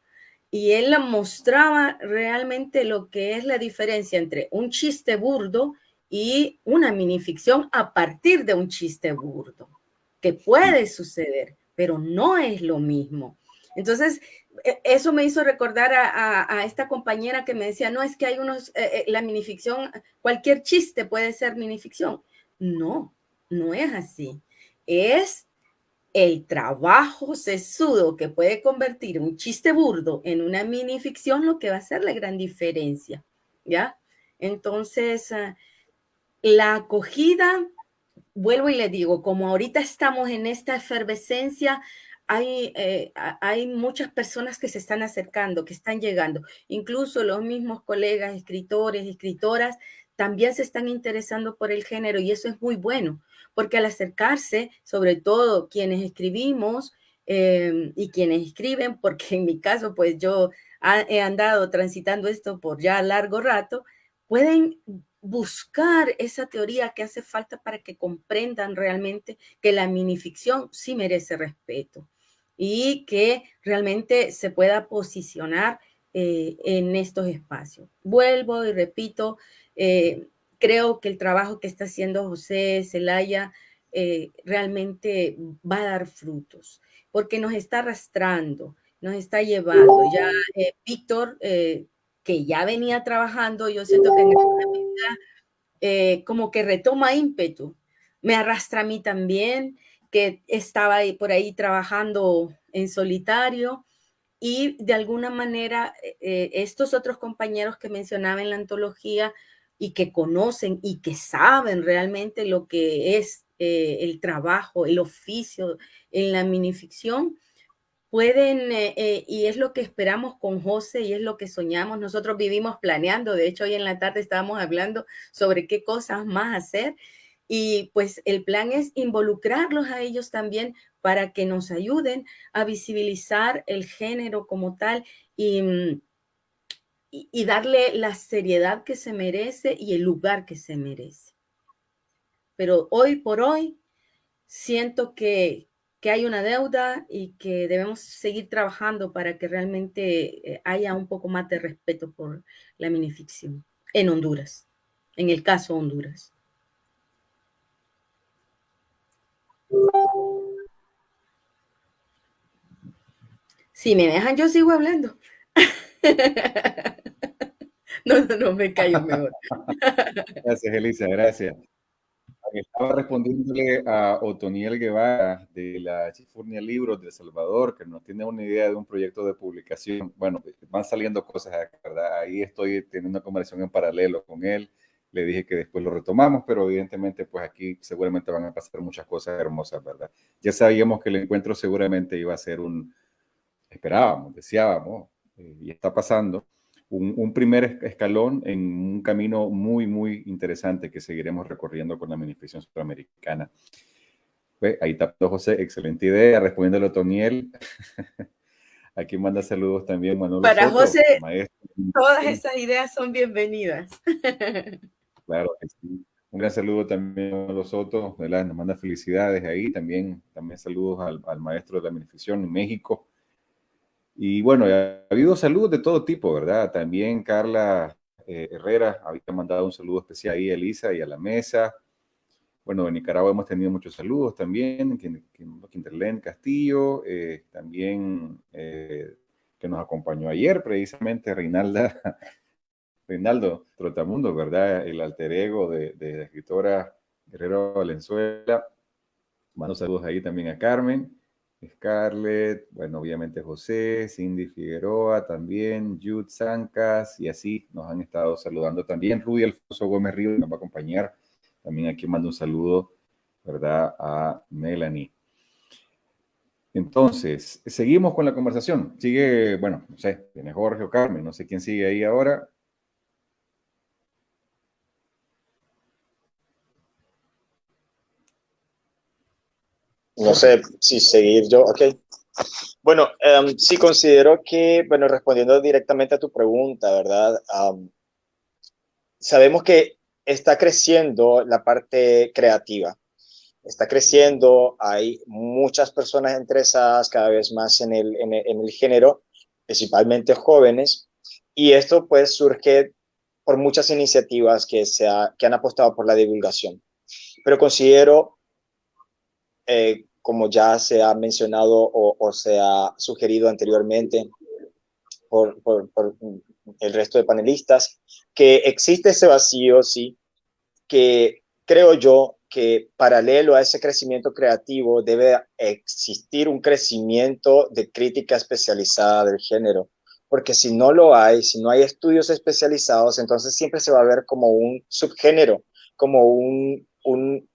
y él mostraba realmente lo que es la diferencia entre un chiste burdo y una minificción a partir de un chiste burdo, que puede suceder, pero no es lo mismo. Entonces, e, eso me hizo recordar a, esta compañera que me decía, no, es que hay unos, eh, eh, la minificción, cualquier chiste puede ser minificción. No, no es así. Es el trabajo sesudo que puede convertir un chiste burdo en una minificción lo que va a hacer la gran diferencia, ¿ya? Entonces, ah, la acogida, vuelvo y le digo, como ahorita estamos en esta efervescencia, hay, eh, hay muchas personas que se están acercando, que están llegando. Incluso los mismos colegas, escritores, escritoras, también se están interesando por el género y eso es muy bueno, porque al acercarse, sobre todo quienes escribimos em, y quienes escriben, porque en mi caso, pues yo he andado transitando esto por ya largo rato, pueden buscar esa teoría que hace falta para que comprendan realmente que la minificción sí merece respeto y que realmente se pueda posicionar eh, en estos espacios. Vuelvo y repito, eh, creo que el trabajo que está haciendo José Zelaya eh, realmente va a dar frutos, porque nos está arrastrando, nos está llevando. Ya Víctor, que ya venía trabajando, yo siento que en medida como que retoma ímpetu, me arrastra a mí también, que estaba por ahí trabajando en solitario y de alguna manera eh, eh, estos otros compañeros que mencionaba en la antología y que conocen y que saben realmente lo que es eh, el trabajo, el oficio en la minificción, pueden, y es lo que esperamos con José y es lo que soñamos. Nosotros vivimos planeando, de hecho hoy en la tarde estábamos hablando sobre qué cosas más hacer y pues el plan es involucrarlos a ellos también para que nos ayuden a visibilizar el género como tal mm, y, y, darle la seriedad que se merece y el lugar que se merece. Pero hoy por hoy siento que, que hay una deuda y que debemos seguir trabajando para que realmente eh, haya un poco más de respeto por la minificción en Honduras, en el caso Honduras. Si me dejan, yo sigo hablando. No, no, no, me callo mejor. Gracias, Elisa, gracias. Estaba respondiéndole a Otoniel Guevara de la Chifurnia Libros de El Salvador, que no tiene una idea de un proyecto de publicación. Bueno, van saliendo cosas, ¿verdad? Ahí estoy teniendo una conversación en paralelo con él. Le dije que después lo retomamos, pero evidentemente, pues aquí seguramente van a pasar muchas cosas hermosas, ¿verdad? Ya sabíamos que el encuentro seguramente iba a ser un, esperábamos, deseábamos, eh, y está pasando un, primer escalón en un camino muy, muy interesante que seguiremos recorriendo con la Administración Sudamericana. Pues, ahí está José, excelente idea, respondiéndole a Toniel. Aquí manda saludos también Manuel. Para José, todas esas ideas son bienvenidas. Claro Un gran saludo también a los otros, Nos manda felicidades ahí. También, también saludos al, al maestro de la administración en México, y bueno, ha habido saludos de todo tipo, ¿verdad? También Carla eh, Herrera había mandado un saludo especial ahí a Elisa y a la mesa. Bueno, en Nicaragua hemos tenido muchos saludos también, Quinterlen Castillo, eh, también eh, que nos acompañó ayer precisamente Reinalda, Reinaldo Trotamundo, ¿verdad? El alter ego de, de la escritora Guerrero Valenzuela. Mando saludos ahí también a Carmen. Scarlett, bueno, obviamente José, Cindy Figueroa también, Jude Zancas, y así nos han estado saludando también. Rudy Alfonso Gómez Río nos va a acompañar. También aquí mando un saludo, ¿verdad?, a Melanie. Entonces, seguimos con la conversación. Sigue, bueno, no sé, tiene Jorge o Carmen, no sé quién sigue ahí ahora. No sé si seguir yo, ok. Bueno, um, sí considero que, bueno, respondiendo directamente a tu pregunta, ¿verdad? sabemos que está creciendo la parte creativa, está creciendo, hay muchas personas interesadas cada vez más en el, en el, género, principalmente jóvenes, y esto pues surge por muchas iniciativas que, se que han apostado por la divulgación. Pero considero eh, como ya se ha mencionado o, se ha sugerido anteriormente por, el resto de panelistas, que existe ese vacío, sí, que creo yo que paralelo a ese crecimiento creativo debe existir un crecimiento de crítica especializada del género, porque si no lo hay, si no hay estudios especializados, entonces siempre se va a ver como un subgénero, como un, un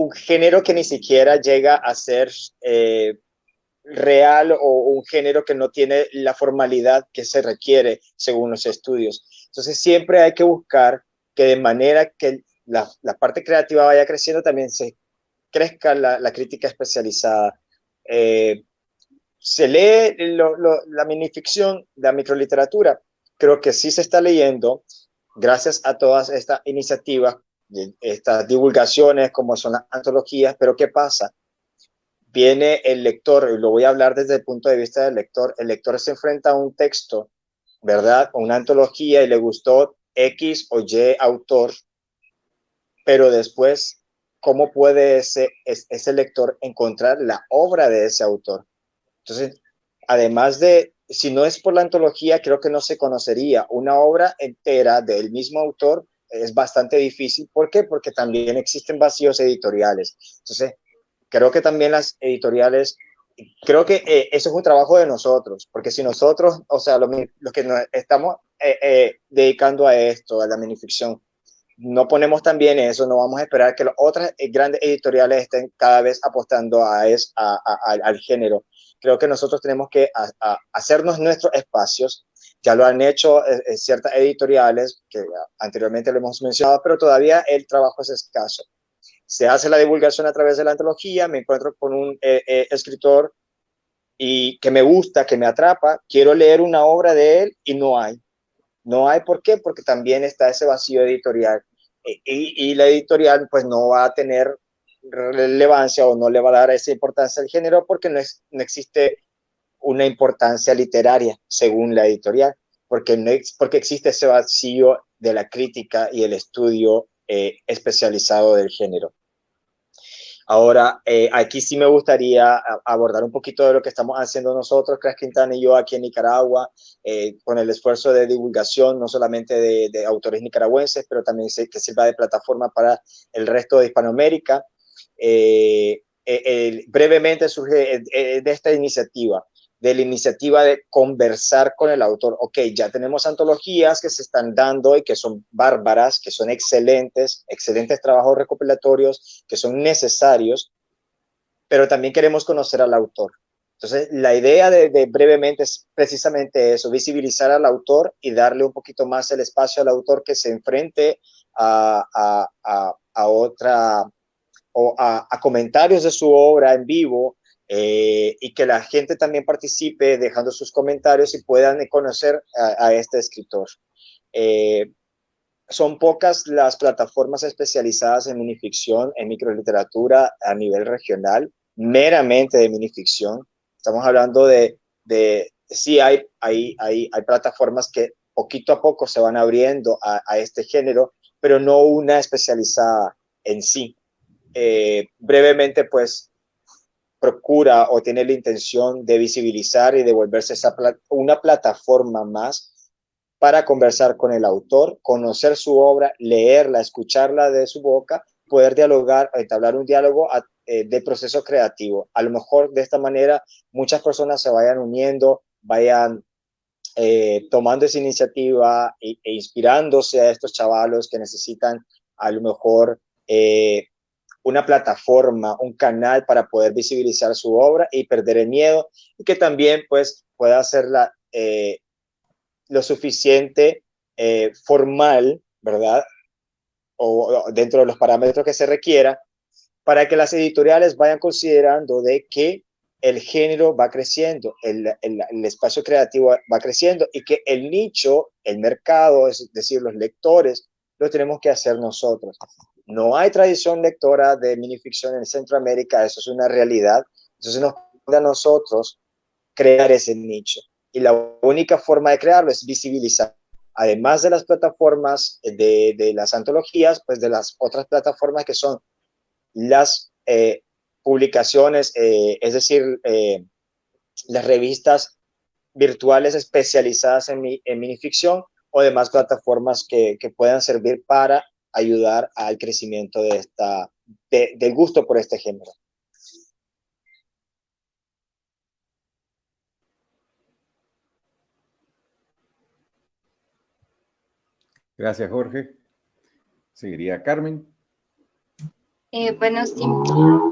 un género que ni siquiera llega a ser eh, real o un género que no tiene la formalidad que se requiere según los estudios. Entonces siempre hay que buscar que de manera que la, parte creativa vaya creciendo, también se crezca la, crítica especializada. Eh, se lee la minificción, la microliteratura. Creo que sí se está leyendo gracias a todas estas iniciativas estas divulgaciones como son las antologías, pero ¿qué pasa? Viene el lector, y lo voy a hablar desde el punto de vista del lector, el lector se enfrenta a un texto, ¿verdad? Una antología y le gustó X o Y autor, pero después, ¿cómo puede ese, ese lector encontrar la obra de ese autor? Entonces, además de, si no es por la antología, creo que no se conocería una obra entera del mismo autor es bastante difícil. ¿Por qué? Porque también existen vacíos editoriales. Entonces, creo que también las editoriales, creo que eh, eso es un trabajo de nosotros, porque si nosotros, o sea, los, que nos estamos eh, eh, dedicando a esto, a la minificción, no ponemos también eso, no vamos a esperar que las otras grandes editoriales estén cada vez apostando a, es, al género. Creo que nosotros tenemos que hacernos nuestros espacios, ya lo han hecho eh, eh, ciertas editoriales que anteriormente lo hemos mencionado, pero todavía el trabajo es escaso. Se hace la divulgación a través de la antología, me encuentro con un eh, escritor y que me gusta, que me atrapa, quiero leer una obra de él y no hay. No hay, ¿por qué? Porque también está ese vacío editorial y, y la editorial pues no va a tener relevancia o no le va a dar esa importancia al género porque no existe una importancia literaria, según la editorial, porque, no, porque existe ese vacío de la crítica y el estudio eh, especializado del género. Ahora, eh, aquí sí me gustaría abordar un poquito de lo que estamos haciendo nosotros, Crash Quintana y yo aquí en Nicaragua, eh, con el esfuerzo de divulgación, no solamente de, autores nicaragüenses, pero también que sirva de plataforma para el resto de Hispanoamérica. Eh, brevemente surge de esta iniciativa de la iniciativa de conversar con el autor. Ok, ya tenemos antologías que se están dando y que son bárbaras, que son excelentes, excelentes trabajos recopilatorios, que son necesarios, pero también queremos conocer al autor. Entonces, la idea de, brevemente es precisamente eso, visibilizar al autor y darle un poquito más el espacio al autor que se enfrente a, a otra o a, comentarios de su obra en vivo, eh, y que la gente también participe dejando sus comentarios y puedan conocer a, este escritor. Eh, son pocas las plataformas especializadas en minificción, en microliteratura a nivel regional, meramente de minificción. Estamos hablando de, de sí hay, hay, hay, hay plataformas que poquito a poco se van abriendo a, este género, pero no una especializada en sí. Eh, brevemente, pues procura o tiene la intención de visibilizar y de volverse esa una plataforma más para conversar con el autor, conocer su obra, leerla, escucharla de su boca, poder dialogar, entablar un diálogo eh, de proceso creativo. A lo mejor de esta manera muchas personas se vayan uniendo, vayan eh, tomando esa iniciativa e, e, inspirándose a estos chavalos que necesitan a lo mejor eh, una plataforma, un canal para poder visibilizar su obra y perder el miedo y que también pues pueda hacerla eh, lo suficiente eh, formal, ¿verdad? O, dentro de los parámetros que se requiera para que las editoriales vayan considerando de que el género va creciendo, el, el, espacio creativo va creciendo y que el nicho, el mercado, es decir, los lectores, lo tenemos que hacer nosotros. No hay tradición lectora de minificción en Centroamérica, eso es una realidad. Entonces nos puede a nosotros crear ese nicho. Y la única forma de crearlo es visibilizar. Además de las plataformas de, las antologías, pues de las otras plataformas que son las eh, publicaciones, eh, es decir, eh, las revistas virtuales especializadas en, en minificción o demás plataformas que puedan servir para ayudar al crecimiento de esta, del gusto por este género. Gracias, Jorge. Seguiría Carmen. Eh, bueno, sí,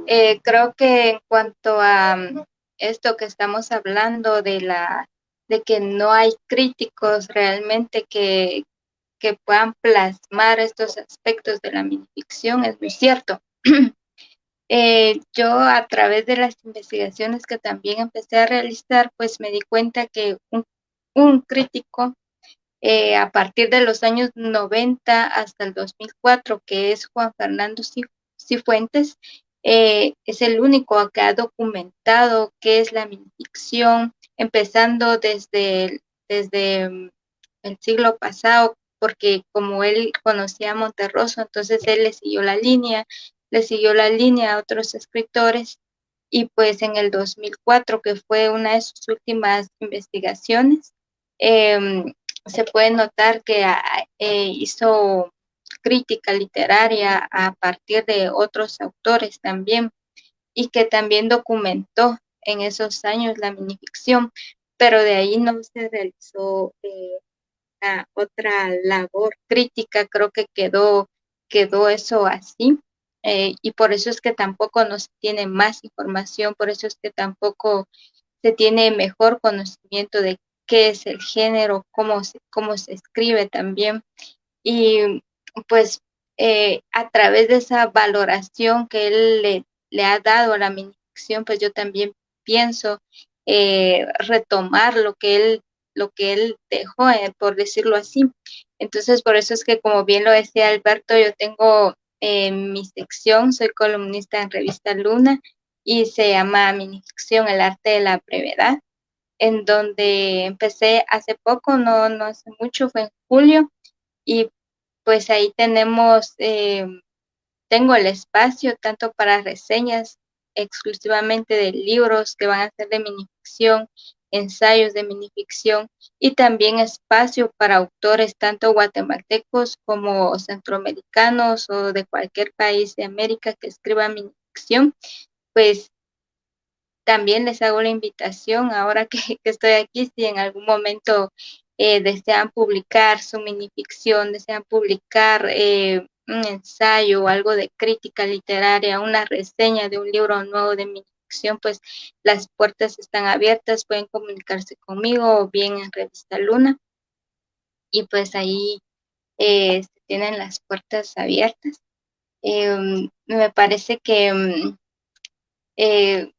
eh, creo que en cuanto a mm, esto que estamos hablando de la de que no hay críticos realmente que, que puedan plasmar estos aspectos de la minificción, es muy cierto. Eh, yo a través de las investigaciones que también empecé a realizar, pues me di cuenta que un, crítico eh, a partir de los años 90 hasta el 2004, que es Juan Fernando Cifuentes, eh, es el único que ha documentado qué es la minificción, empezando desde, desde mm, el siglo pasado porque como él conocía a Monterroso, entonces él le siguió la línea, le siguió la línea a otros escritores y pues en el 2004, que fue una de sus últimas investigaciones, em, se puede notar que ah, eh, hizo crítica literaria a partir de otros autores también y que también documentó en esos años la minificción, pero de ahí no se realizó eh, otra labor crítica, creo que quedó, quedó eso así. Eh, y por eso es que tampoco nos tiene más información, por eso es que tampoco se tiene mejor conocimiento de qué es el género, cómo se, cómo se escribe también. Y pues eh, a través de esa valoración que él le, ha dado a la minificción, pues yo también pienso eh, retomar lo que él lo que él dejó, eh, por decirlo así. Entonces, por eso es que, como bien lo decía Alberto, yo tengo eh, mi sección, soy columnista en Revista Luna y se llama Minificción, el arte de la brevedad, en donde empecé hace poco, no, no hace mucho, fue en julio, y pues ahí tenemos eh, tengo el espacio tanto para reseñas exclusivamente de libros que van a ser de minificción, ensayos de minificción y también espacio para autores tanto guatemaltecos como centroamericanos o de cualquier país de América que escriban minificción, pues también les hago la invitación ahora que, estoy aquí, si en algún momento eh, desean publicar su minificción, desean publicar eh, un ensayo o algo de crítica literaria, una reseña de un libro nuevo de minificción, pues las puertas están abiertas, pueden comunicarse conmigo o bien en Revista Luna. Y pues ahí eh, se tienen las puertas abiertas. Em, me parece que mm, eh,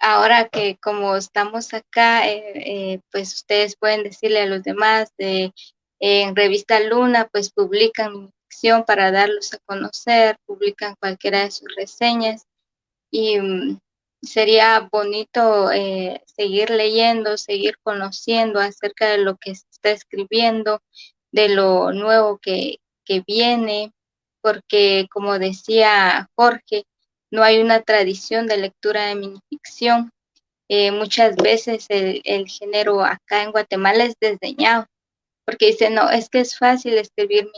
ahora que como estamos acá, eh, pues ustedes pueden decirle a los demás de en Revista Luna, pues publican para darlos a conocer, publican cualquiera de sus reseñas y mm, sería bonito eh, seguir leyendo, seguir conociendo acerca de lo que se está escribiendo, de lo nuevo que, que viene, porque como decía Jorge, no hay una tradición de lectura de minificción. Eh, muchas veces el, el, género acá en Guatemala es desdeñado, porque dice, no, es que es fácil escribir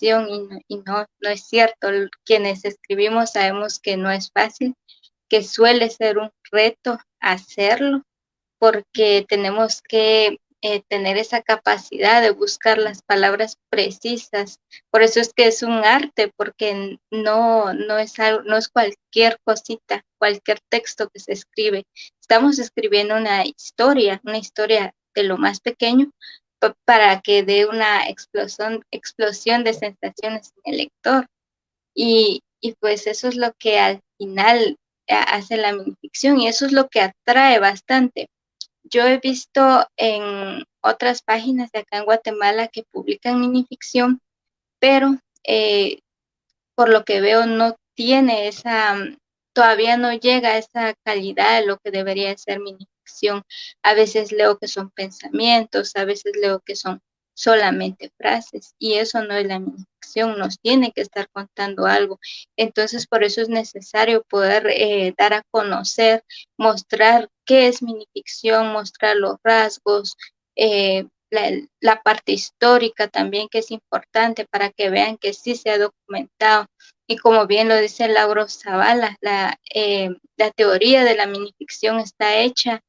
y, no, no, es cierto. Quienes escribimos sabemos que no es fácil, que suele ser un reto hacerlo porque tenemos que eh, tener esa capacidad de buscar las palabras precisas. Por eso es que es un arte, porque no, no, es, no es cualquier cosita, cualquier texto que se escribe. Estamos escribiendo una historia, una historia de lo más pequeño, para que dé una explosión, explosión de sensaciones en el lector. Y, y pues eso es lo que al final hace la minificción y eso es lo que atrae bastante. Yo he visto en otras páginas de acá en Guatemala que publican minificción, pero eh, por lo que veo no tiene esa, todavía no llega a esa calidad de lo que debería ser minificción a veces leo que son pensamientos, a veces leo que son solamente frases y eso no es la minificción, nos tiene que estar contando algo. Entonces, por eso es necesario poder eh, dar a conocer, mostrar qué es minificción, mostrar los rasgos, eh, la, parte histórica también que es importante para que vean que sí se ha documentado. Y como bien lo dice Lauro Zavala, la, eh, la teoría de la minificción está hecha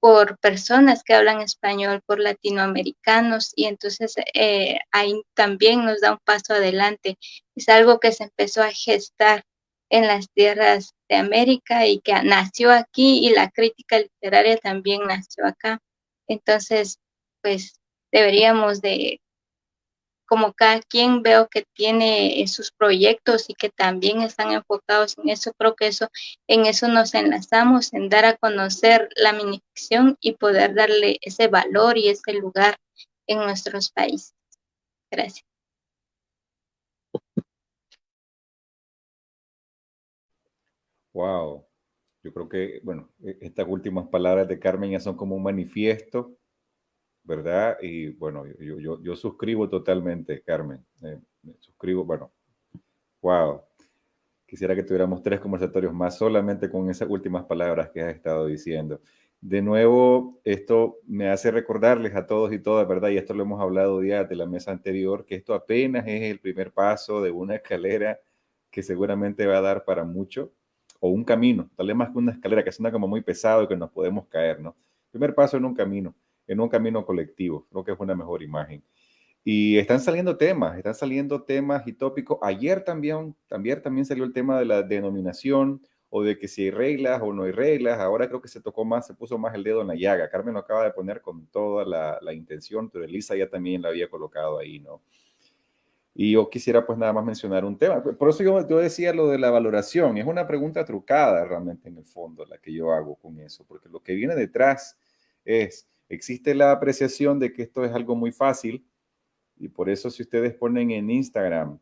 por personas que hablan español, por latinoamericanos, y entonces eh, ahí también nos da un paso adelante. Es algo que se empezó a gestar en las tierras de América y que nació aquí y la crítica literaria también nació acá. Entonces, pues deberíamos de como cada quien veo que tiene sus proyectos y que también están enfocados en eso, creo que eso, en eso nos enlazamos, en dar a conocer la minificción y poder darle ese valor y ese lugar en nuestros países. Gracias. Wow. Yo creo que, bueno, e-, estas últimas palabras de Carmen ya son como un manifiesto ¿verdad? Y bueno, yo, yo, yo suscribo totalmente, Carmen. Eh, suscribo, bueno, wow. Quisiera que tuviéramos tres conversatorios más solamente con esas últimas palabras que has estado diciendo. De nuevo, esto me hace recordarles a todos y todas, ¿verdad? Y esto lo hemos hablado ya de la mesa anterior, que esto apenas es el primer paso de una escalera que seguramente va a dar para mucho, o un camino, tal vez más que una escalera que suena como muy pesado y que nos podemos caer, ¿no? Primer paso en un camino en un camino colectivo. Creo que es una mejor imagen. Y están saliendo temas, están saliendo temas y tópicos. Ayer también, también, también salió el tema de la denominación o de que si hay reglas o no hay reglas. Ahora creo que se tocó más, se puso más el dedo en la llaga. Carmen lo acaba de poner con toda la, la intención, pero Elisa ya también la había colocado ahí, ¿no? Y yo quisiera pues nada más mencionar un tema. Por eso yo, yo, decía lo de la valoración. Es una pregunta trucada realmente en el fondo la que yo hago con eso, porque lo que viene detrás es Existe la apreciación de que esto es algo muy fácil y por eso si ustedes ponen en Instagram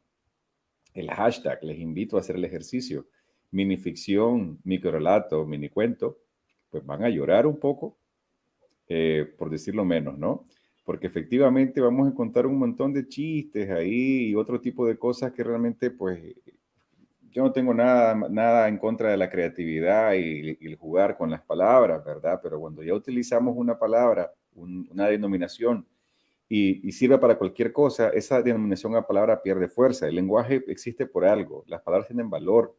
el hashtag, les invito a hacer el ejercicio, minificción, microrelato, minicuento, pues van a llorar un poco, eh, por decirlo menos, ¿no? Porque efectivamente vamos a encontrar un montón de chistes ahí y otro tipo de cosas que realmente, pues, yo no tengo nada, nada en contra de la creatividad y, el jugar con las palabras, ¿verdad? Pero cuando ya utilizamos una palabra, una denominación, y, sirve para cualquier cosa, esa denominación a palabra pierde fuerza. El lenguaje existe por algo, las palabras tienen valor.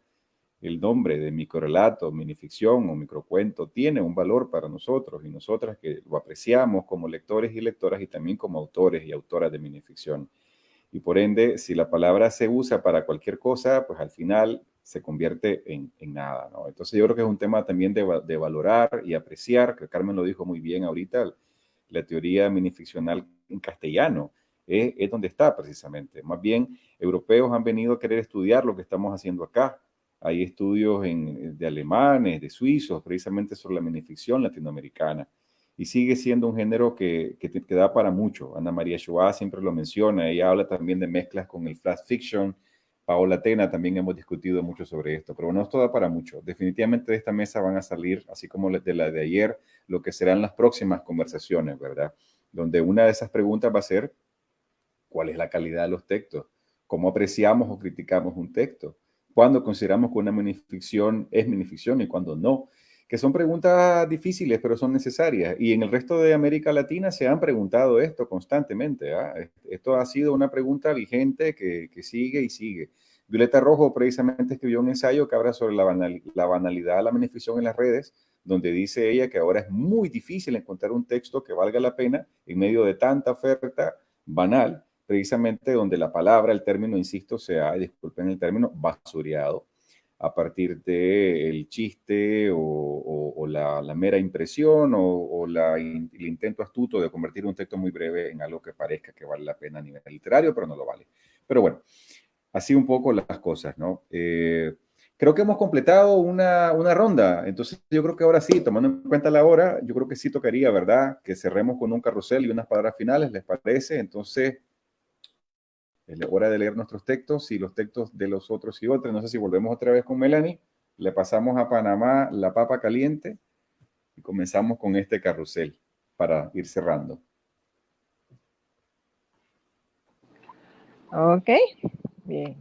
El nombre de microrelato, minificción o microcuento tiene un valor para nosotros y nosotras que lo apreciamos como lectores y lectoras y también como autores y autoras de minificción. Y por ende, si la palabra se usa para cualquier cosa, pues al final se convierte en, nada, ¿no? Entonces yo creo que es un tema también de, de, valorar y apreciar, que Carmen lo dijo muy bien ahorita, la teoría minificcional en castellano es, es donde está precisamente. Más bien, europeos han venido a querer estudiar lo que estamos haciendo acá. Hay estudios en, de alemanes, de suizos, precisamente sobre la minificción latinoamericana y sigue siendo un género que, que, da para mucho. Ana María Shoah siempre lo menciona, ella habla también de mezclas con el flash fiction. Paola Tena también hemos discutido mucho sobre esto, pero no esto da para mucho. Definitivamente de esta mesa van a salir, así como de la de ayer, lo que serán las próximas conversaciones, ¿verdad? Donde una de esas preguntas va a ser, ¿cuál es la calidad de los textos? ¿Cómo apreciamos o criticamos un texto? ¿Cuándo consideramos que una minificción es minificción y cuándo no? Que son preguntas difíciles, pero son necesarias. Y en el resto de América Latina se han preguntado esto constantemente. ¿ah? Esto ha sido una pregunta vigente que, sigue y sigue. Violeta Rojo precisamente escribió un ensayo que habla sobre la, banalidad de la beneficio en las redes, donde dice ella que ahora es muy difícil encontrar un texto que valga la pena en medio de tanta oferta banal, precisamente donde la palabra, el término, insisto, se ha, disculpen el término, basureado a partir del el chiste o, la, mera impresión o, el intento astuto de convertir un texto muy breve en algo que parezca que vale la pena a nivel literario, pero no lo vale. Pero bueno, así un poco las cosas, ¿no? Eh, creo que hemos completado una, una, ronda, entonces yo creo que ahora sí, tomando en cuenta la hora, yo creo que sí tocaría, ¿verdad? Que cerremos con un carrusel y unas palabras finales, ¿les parece? Entonces, es hora de leer nuestros textos y los textos de los otros y otros. No sé si volvemos otra vez con Melanie. Le pasamos a Panamá la papa caliente y comenzamos con este carrusel para ir cerrando. Ok, bien.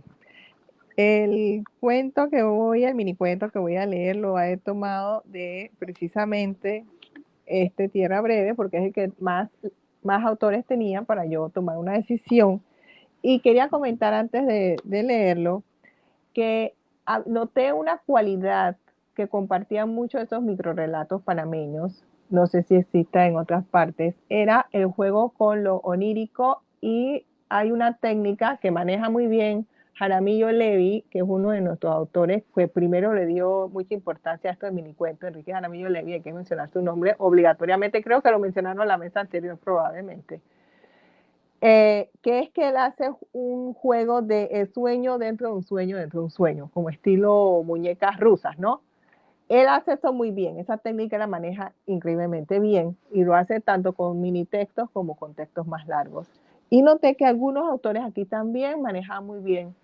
El cuento que voy, el mini cuento que voy a leer, lo he tomado de precisamente este Tierra Breve, porque es el que más, más autores tenían para yo tomar una decisión y quería comentar antes de, leerlo que ah, noté una cualidad que compartían muchos de esos microrelatos panameños, no sé si exista en otras partes, era el juego con lo onírico y hay una técnica que maneja muy bien Jaramillo Levi, que es uno de nuestros autores, que primero le dio mucha importancia a esto de minicuento, Enrique Jaramillo Levi, hay que mencionar su nombre obligatoriamente, creo que lo mencionaron en la mesa anterior probablemente. Eh, que es que él hace un juego de sueño dentro de un sueño dentro de un sueño, como estilo muñecas rusas, ¿no? Él hace esto muy bien, esa técnica la maneja increíblemente bien y lo hace tanto con mini textos como con textos más largos. Y noté que algunos autores aquí también manejan muy bien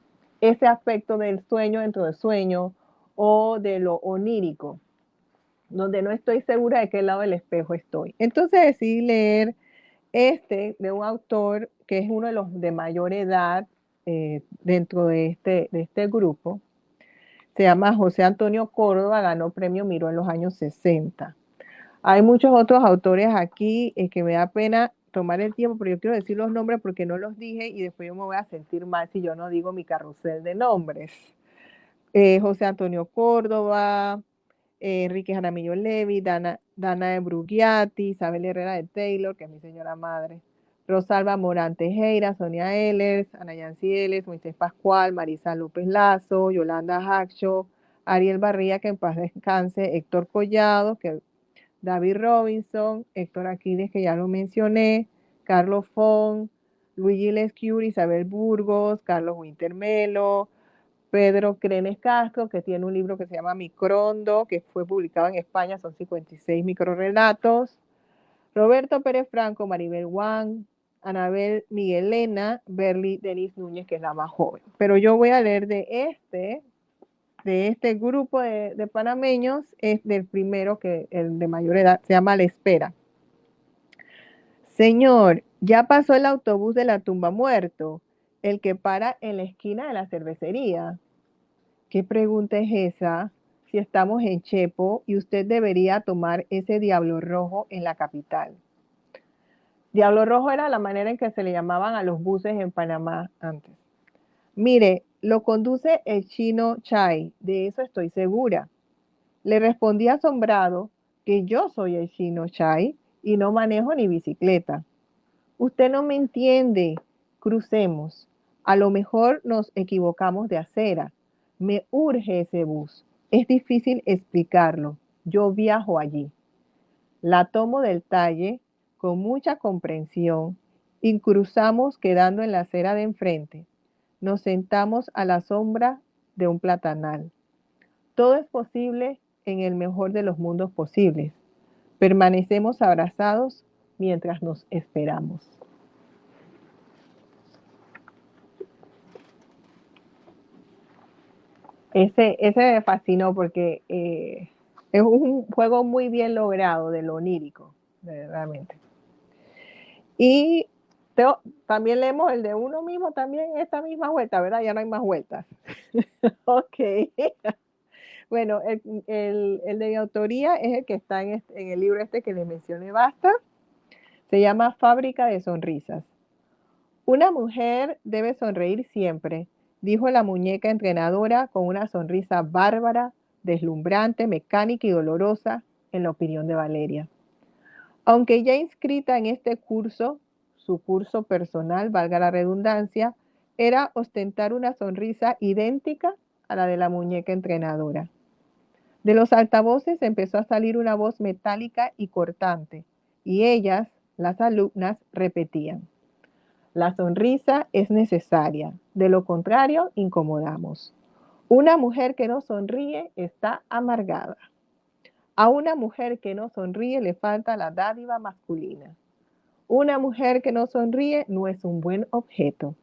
ese aspecto del sueño dentro del sueño o de lo onírico, donde no estoy segura de qué lado del espejo estoy. Entonces decidí leer este de un autor que es uno de los de mayor edad eh, dentro de este, de este grupo. Se llama José Antonio Córdoba, ganó premio Miro en los años 60. Hay muchos otros autores aquí es que me da pena tomar el tiempo, pero yo quiero decir los nombres porque no los dije y después yo me voy a sentir mal si yo no digo mi carrusel de nombres. Eh, José Antonio Córdoba, Enrique Jaramillo Levi, Dana, Dana de Brugiati, Isabel Herrera de Taylor, que es mi señora madre, Rosalba Morán Tejera, Sonia Ehlers, Ana Yancy Moisés Pascual, Marisa López Lazo, Yolanda Hacho, Ariel Barría, que en paz descanse, Héctor Collado, que David Robinson, Héctor Aquiles, que ya lo mencioné, Carlos Fon, Luigi Lescure, Isabel Burgos, Carlos Wintermelo, Pedro Crenes Castro, que tiene un libro que se llama Microndo, que fue publicado en España, son 56 microrelatos. Roberto Pérez Franco, Maribel Juan, Anabel Miguelena, Berly Denis Núñez, que es la más joven. Pero yo voy a leer de este, de este grupo de, de panameños, es del primero, que el de mayor edad, se llama La Espera. Señor, ya pasó el autobús de la tumba muerto el que para en la esquina de la cervecería. ¿Qué pregunta es esa? Si estamos en Chepo y usted debería tomar ese diablo rojo en la capital. Diablo rojo era la manera en que se le llamaban a los buses en Panamá antes. Mire, lo conduce el chino Chai, de eso estoy segura. Le respondí asombrado que yo soy el chino Chai y no manejo ni bicicleta. Usted no me entiende. Crucemos. A lo mejor nos equivocamos de acera. Me urge ese bus. Es difícil explicarlo. Yo viajo allí. La tomo del talle con mucha comprensión y cruzamos quedando en la acera de enfrente. Nos sentamos a la sombra de un platanal. Todo es posible en el mejor de los mundos posibles. Permanecemos abrazados mientras nos esperamos. Ese, ese me fascinó porque eh, es un juego muy bien logrado de lo onírico, realmente. Y también leemos el de uno mismo también esta misma vuelta, ¿verdad? Ya no hay más vueltas. ok. bueno, el, de autoría es el que está en, en el libro este que les mencioné, basta. Se llama Fábrica de Sonrisas. Una mujer debe sonreír siempre, dijo la muñeca entrenadora con una sonrisa bárbara, deslumbrante, mecánica y dolorosa, en la opinión de Valeria. Aunque ya inscrita en este curso, su curso personal, valga la redundancia, era ostentar una sonrisa idéntica a la de la muñeca entrenadora. De los altavoces empezó a salir una voz metálica y cortante, y ellas, las alumnas, repetían. La sonrisa es necesaria, de lo contrario incomodamos. Una mujer que no sonríe está amargada. A una mujer que no sonríe le falta la dádiva masculina. Una mujer que no sonríe no es un buen objeto.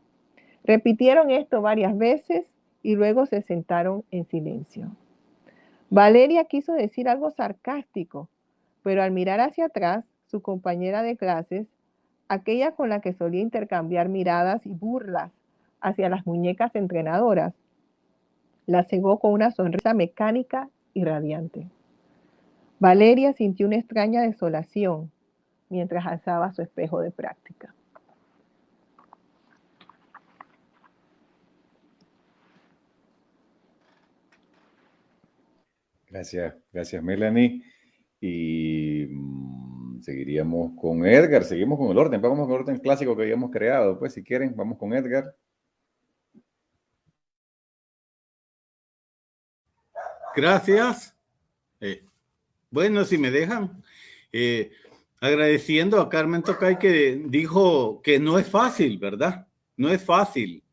Repitieron esto varias veces y luego se sentaron en silencio. Valeria quiso decir algo sarcástico, pero al mirar hacia atrás, su compañera de clases aquella con la que solía intercambiar miradas y burlas hacia las muñecas entrenadoras, la cegó con una sonrisa mecánica y radiante. Valeria sintió una extraña desolación mientras alzaba su espejo de práctica. Gracias, gracias Melanie. Y mm, seguiríamos con Edgar, seguimos con el orden, vamos con el orden clásico que habíamos creado, pues si quieren, vamos con Edgar. Gracias. Eh, bueno, si me dejan, eh, agradeciendo a Carmen Tocay que dijo que no es fácil, ¿verdad? No es fácil.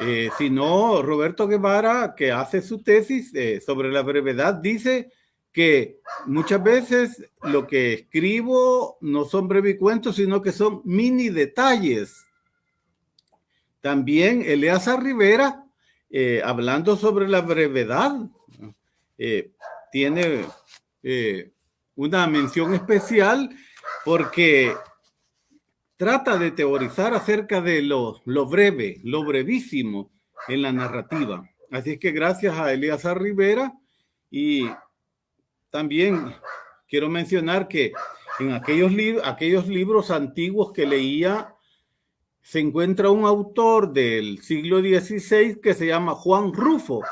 Eh, sino Roberto Guevara, que hace su tesis sobre la brevedad, dice que muchas veces lo que escribo no son brevicuentos, sino que son mini detalles. También Eleazar Rivera, eh, hablando sobre la brevedad, eh, tiene eh, una mención especial porque trata de teorizar acerca de lo, breve, lo brevísimo en la narrativa. Así es que gracias a Eleazar Rivera y también quiero mencionar que en aquellos, aquellos libros antiguos que leía, se encuentra un autor del siglo XVI que se llama Juan Rufo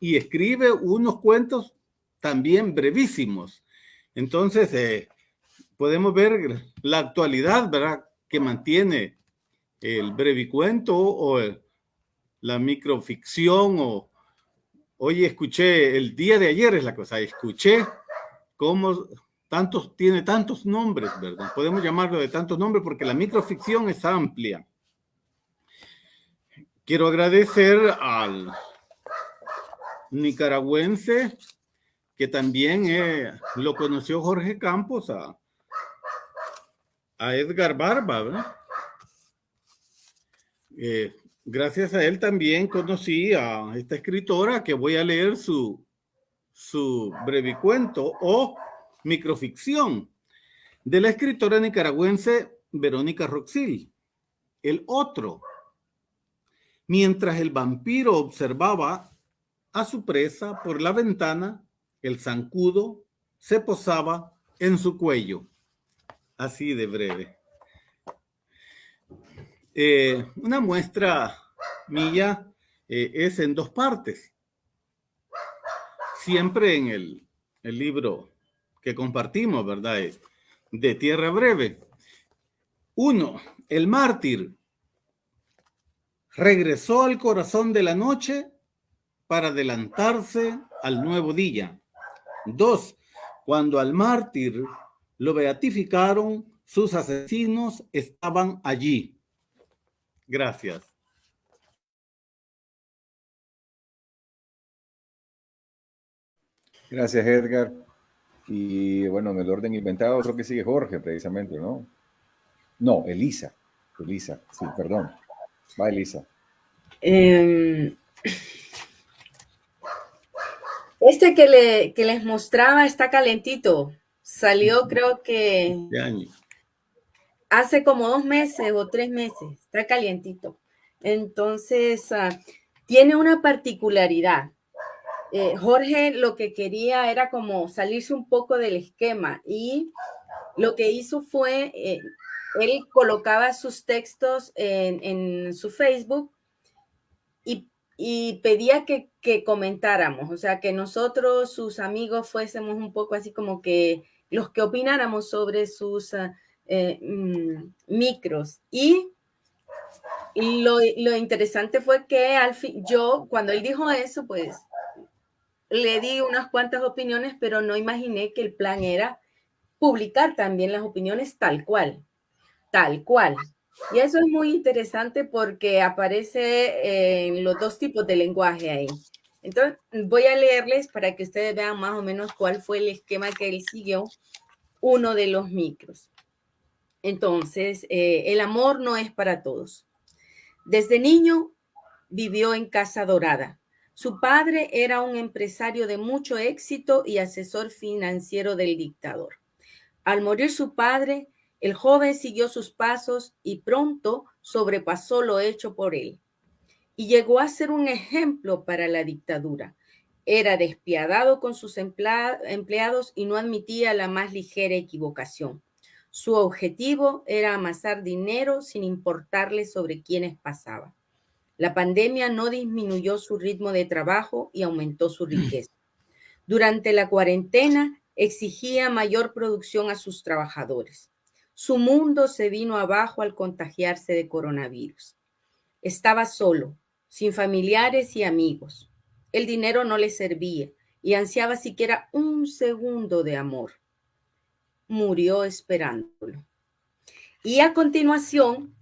y escribe unos cuentos también brevísimos. Entonces, eh, podemos ver la actualidad, ¿verdad? Que mantiene el brevicuento o la microficción o Hoy escuché, el día de ayer es la cosa, escuché cómo tantos, tiene tantos nombres, ¿verdad? Podemos llamarlo de tantos nombres porque la microficción es amplia. Quiero agradecer al nicaragüense que también eh, lo conoció Jorge Campos, a, Edgar Barba, ¿verdad? Eh, gracias a él también conocí a esta escritora que voy a leer su, su brevicuento o microficción de la escritora nicaragüense Verónica Roxil. El otro. Mientras el vampiro observaba, a su presa por la ventana, el zancudo se posaba en su cuello. Así de breve. Eh, una muestra mía eh, es en dos partes. Siempre en el, el libro que compartimos, ¿verdad? De Tierra Breve. Uno, el mártir regresó al corazón de la noche para adelantarse al nuevo día. Dos, cuando al mártir lo beatificaron, sus asesinos estaban allí. Gracias. Gracias, Edgar. Y bueno, en el orden inventado, creo que sigue Jorge, precisamente, ¿no? No, Elisa. Elisa, sí, perdón. Va, Elisa. Em, este que, le, que les mostraba está calentito. Salió creo que hace como dos meses o tres meses. Está calientito. Entonces, ah, tiene una particularidad. Eh, Jorge lo que quería era como salirse un poco del esquema y lo que hizo fue, eh, él colocaba sus textos en, su Facebook y pedía que, comentáramos, o sea, que nosotros, sus amigos, fuésemos un poco así como que los que opináramos sobre sus ah, eh, mm, micros. Y lo, lo, interesante fue que al fin, yo, cuando él dijo eso, pues le di unas cuantas opiniones, pero no imaginé que el plan era publicar también las opiniones tal cual, tal cual. Y eso es muy interesante porque aparece en los dos tipos de lenguaje ahí. Entonces, voy a leerles para que ustedes vean más o menos cuál fue el esquema que él siguió, uno de los micros. Entonces, eh, el amor no es para todos. Desde niño vivió en Casa Dorada. Su padre era un empresario de mucho éxito y asesor financiero del dictador. Al morir su padre, el joven siguió sus pasos y pronto sobrepasó lo hecho por él y llegó a ser un ejemplo para la dictadura. Era despiadado con sus empleados y no admitía la más ligera equivocación. Su objetivo era amasar dinero sin importarle sobre quiénes pasaba. La pandemia no disminuyó su ritmo de trabajo y aumentó su riqueza. Durante la cuarentena exigía mayor producción a sus trabajadores. Su mundo se vino abajo al contagiarse de coronavirus. Estaba solo, sin familiares y amigos. El dinero no le servía y ansiaba siquiera un segundo de amor. Murió esperándolo. Y a continuación,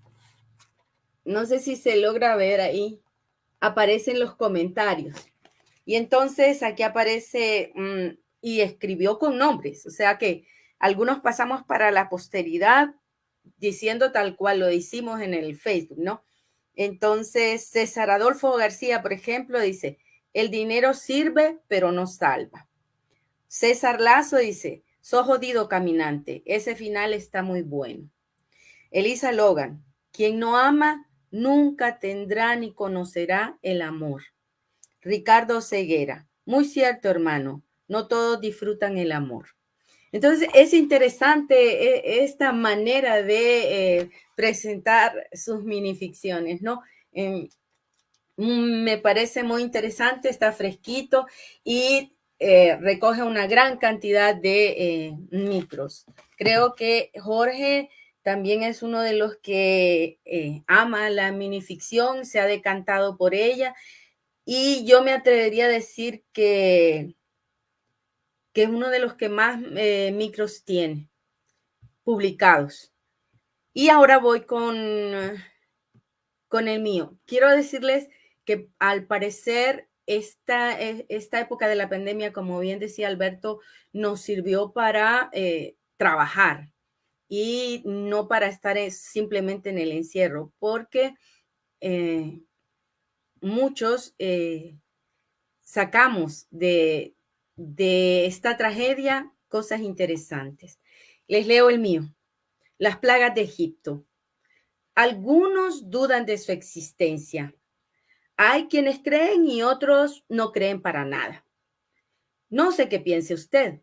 no sé si se logra ver ahí, aparecen los comentarios. Y entonces aquí aparece, mm, y escribió con nombres, o sea que algunos pasamos para la posteridad diciendo tal cual lo hicimos en el Facebook, ¿no? Entonces, César Adolfo García, por ejemplo, dice, el dinero sirve, pero no salva. César Lazo dice, sos jodido caminante, ese final está muy bueno. Elisa Logan, quien no ama nunca tendrá ni conocerá el amor. Ricardo Ceguera, muy cierto hermano, no todos disfrutan el amor. Entonces, es interesante eh, esta manera de eh, presentar sus minificciones, ¿no? Em, me parece muy interesante, está fresquito y eh, recoge una gran cantidad de micros. Creo que Jorge también es uno de los que ama la minificción, se ha decantado por ella y yo me atrevería a decir que que es uno de los que más eh, micros tiene publicados. Y ahora voy con, con el mío. Quiero decirles que al parecer esta, e, esta época de la pandemia, como bien decía Alberto, nos sirvió para eh, trabajar y no para estar simplemente en el encierro, porque eh, muchos sacamos de, de esta tragedia cosas interesantes. Les leo el mío. Las plagas de Egipto. Algunos dudan de su existencia. Hay quienes creen y otros no creen para nada. No sé qué piense usted,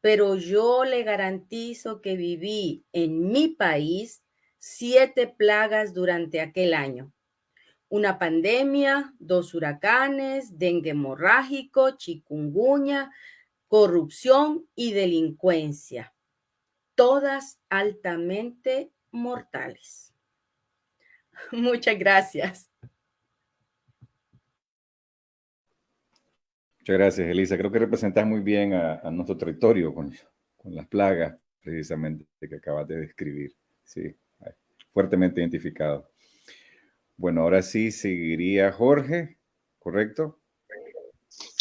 pero yo le garantizo que viví en mi país siete plagas durante aquel año. Una pandemia, dos huracanes, dengue hemorrágico, chikungunya, corrupción y delincuencia, todas altamente mortales. Muchas gracias. Muchas gracias, Elisa. Creo que representas muy bien a, nuestro territorio con, las plagas, precisamente, que acabas de describir. Sí, fuertemente identificado. Bueno, ahora sí seguiría Jorge, ¿correcto?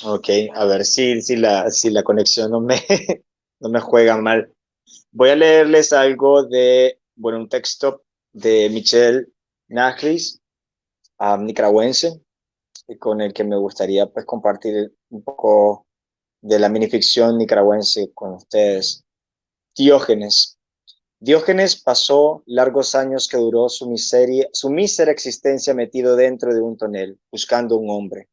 Ok, a ver si, si, la, si la conexión no me, no me juega mal. Voy a leerles algo de, bueno, un texto de Michel Naglis, nicaragüense, con el que me gustaría pues compartir un poco de la minificción nicaragüense con ustedes. Diógenes. Diógenes pasó largos años que duró su miseria, su mísera existencia metido dentro de un tonel, buscando un hombre.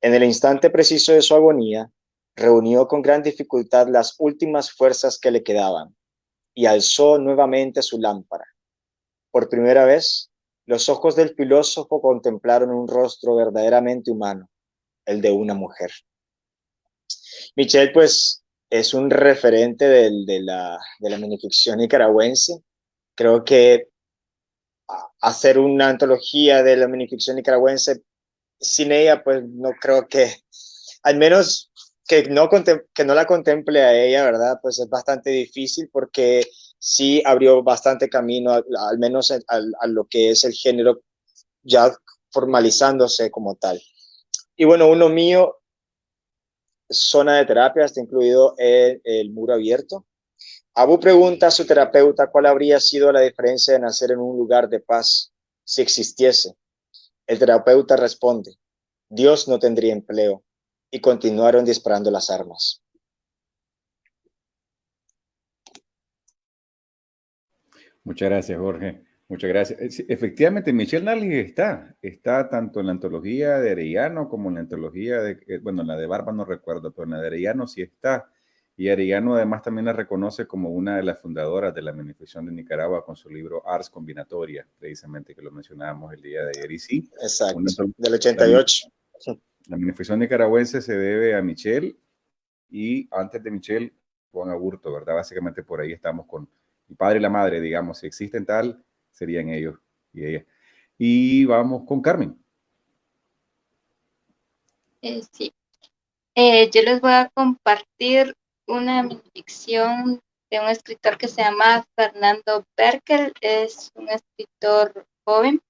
En el instante preciso de su agonía, reunió con gran dificultad las últimas fuerzas que le quedaban y alzó nuevamente su lámpara. Por primera vez, los ojos del filósofo contemplaron un rostro verdaderamente humano, el de una mujer. Michel, pues, es un referente de, la, de la minificción nicaragüense. Creo que hacer una antología de la minificción nicaragüense sin ella, pues no creo que, al menos que no, que no la contemple a ella, ¿verdad? Pues es bastante difícil porque sí abrió bastante camino, al, menos a, lo que es el género ya formalizándose como tal. Y bueno, uno mío, zona de terapia, está incluido en el muro abierto. Abu pregunta a su terapeuta cuál habría sido la diferencia de nacer en un lugar de paz si existiese. El terapeuta responde, Dios no tendría empleo, y continuaron disparando las armas. Muchas gracias, Jorge. Muchas gracias. Eh, efectivamente, Michelle Nally está, está tanto en la antología de Arellano como en la antología de, eh, bueno, en la de Barba no recuerdo, pero en la de Arellano sí está. Y Arellano además también la reconoce como una de las fundadoras de la manifestación de Nicaragua con su libro Ars Combinatoria, precisamente que lo mencionábamos el día de ayer. Y sí, Exacto, del 88. La, la manifestación nicaragüense se debe a Michelle y antes de Michelle, Juan Aburto, ¿verdad? Básicamente por ahí estamos con el padre y la madre, digamos, si existen tal, serían ellos y ella. Y vamos con Carmen. Eh, sí. Eh, yo les voy a compartir una ficción de un escritor que se llama Fernando Berkel. Es un escritor joven,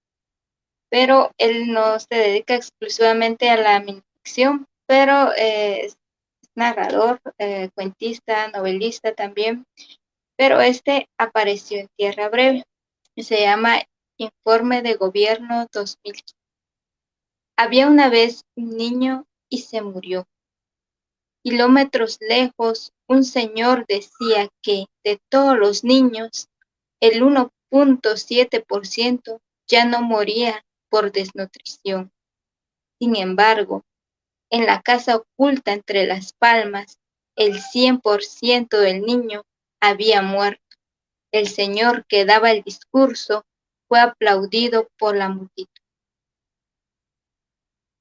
pero él no se dedica exclusivamente a la ficción, pero eh, es narrador, cuentista, novelista también pero este apareció en Tierra Breve. Se llama Informe de Gobierno 2015. Había una vez un niño y se murió. Kilómetros lejos, un señor decía que de todos los niños, el 1.7% ya no moría por desnutrición. Sin embargo, en la casa oculta entre las palmas, el 100% del niño había muerto. El señor que daba el discurso fue aplaudido por la multitud.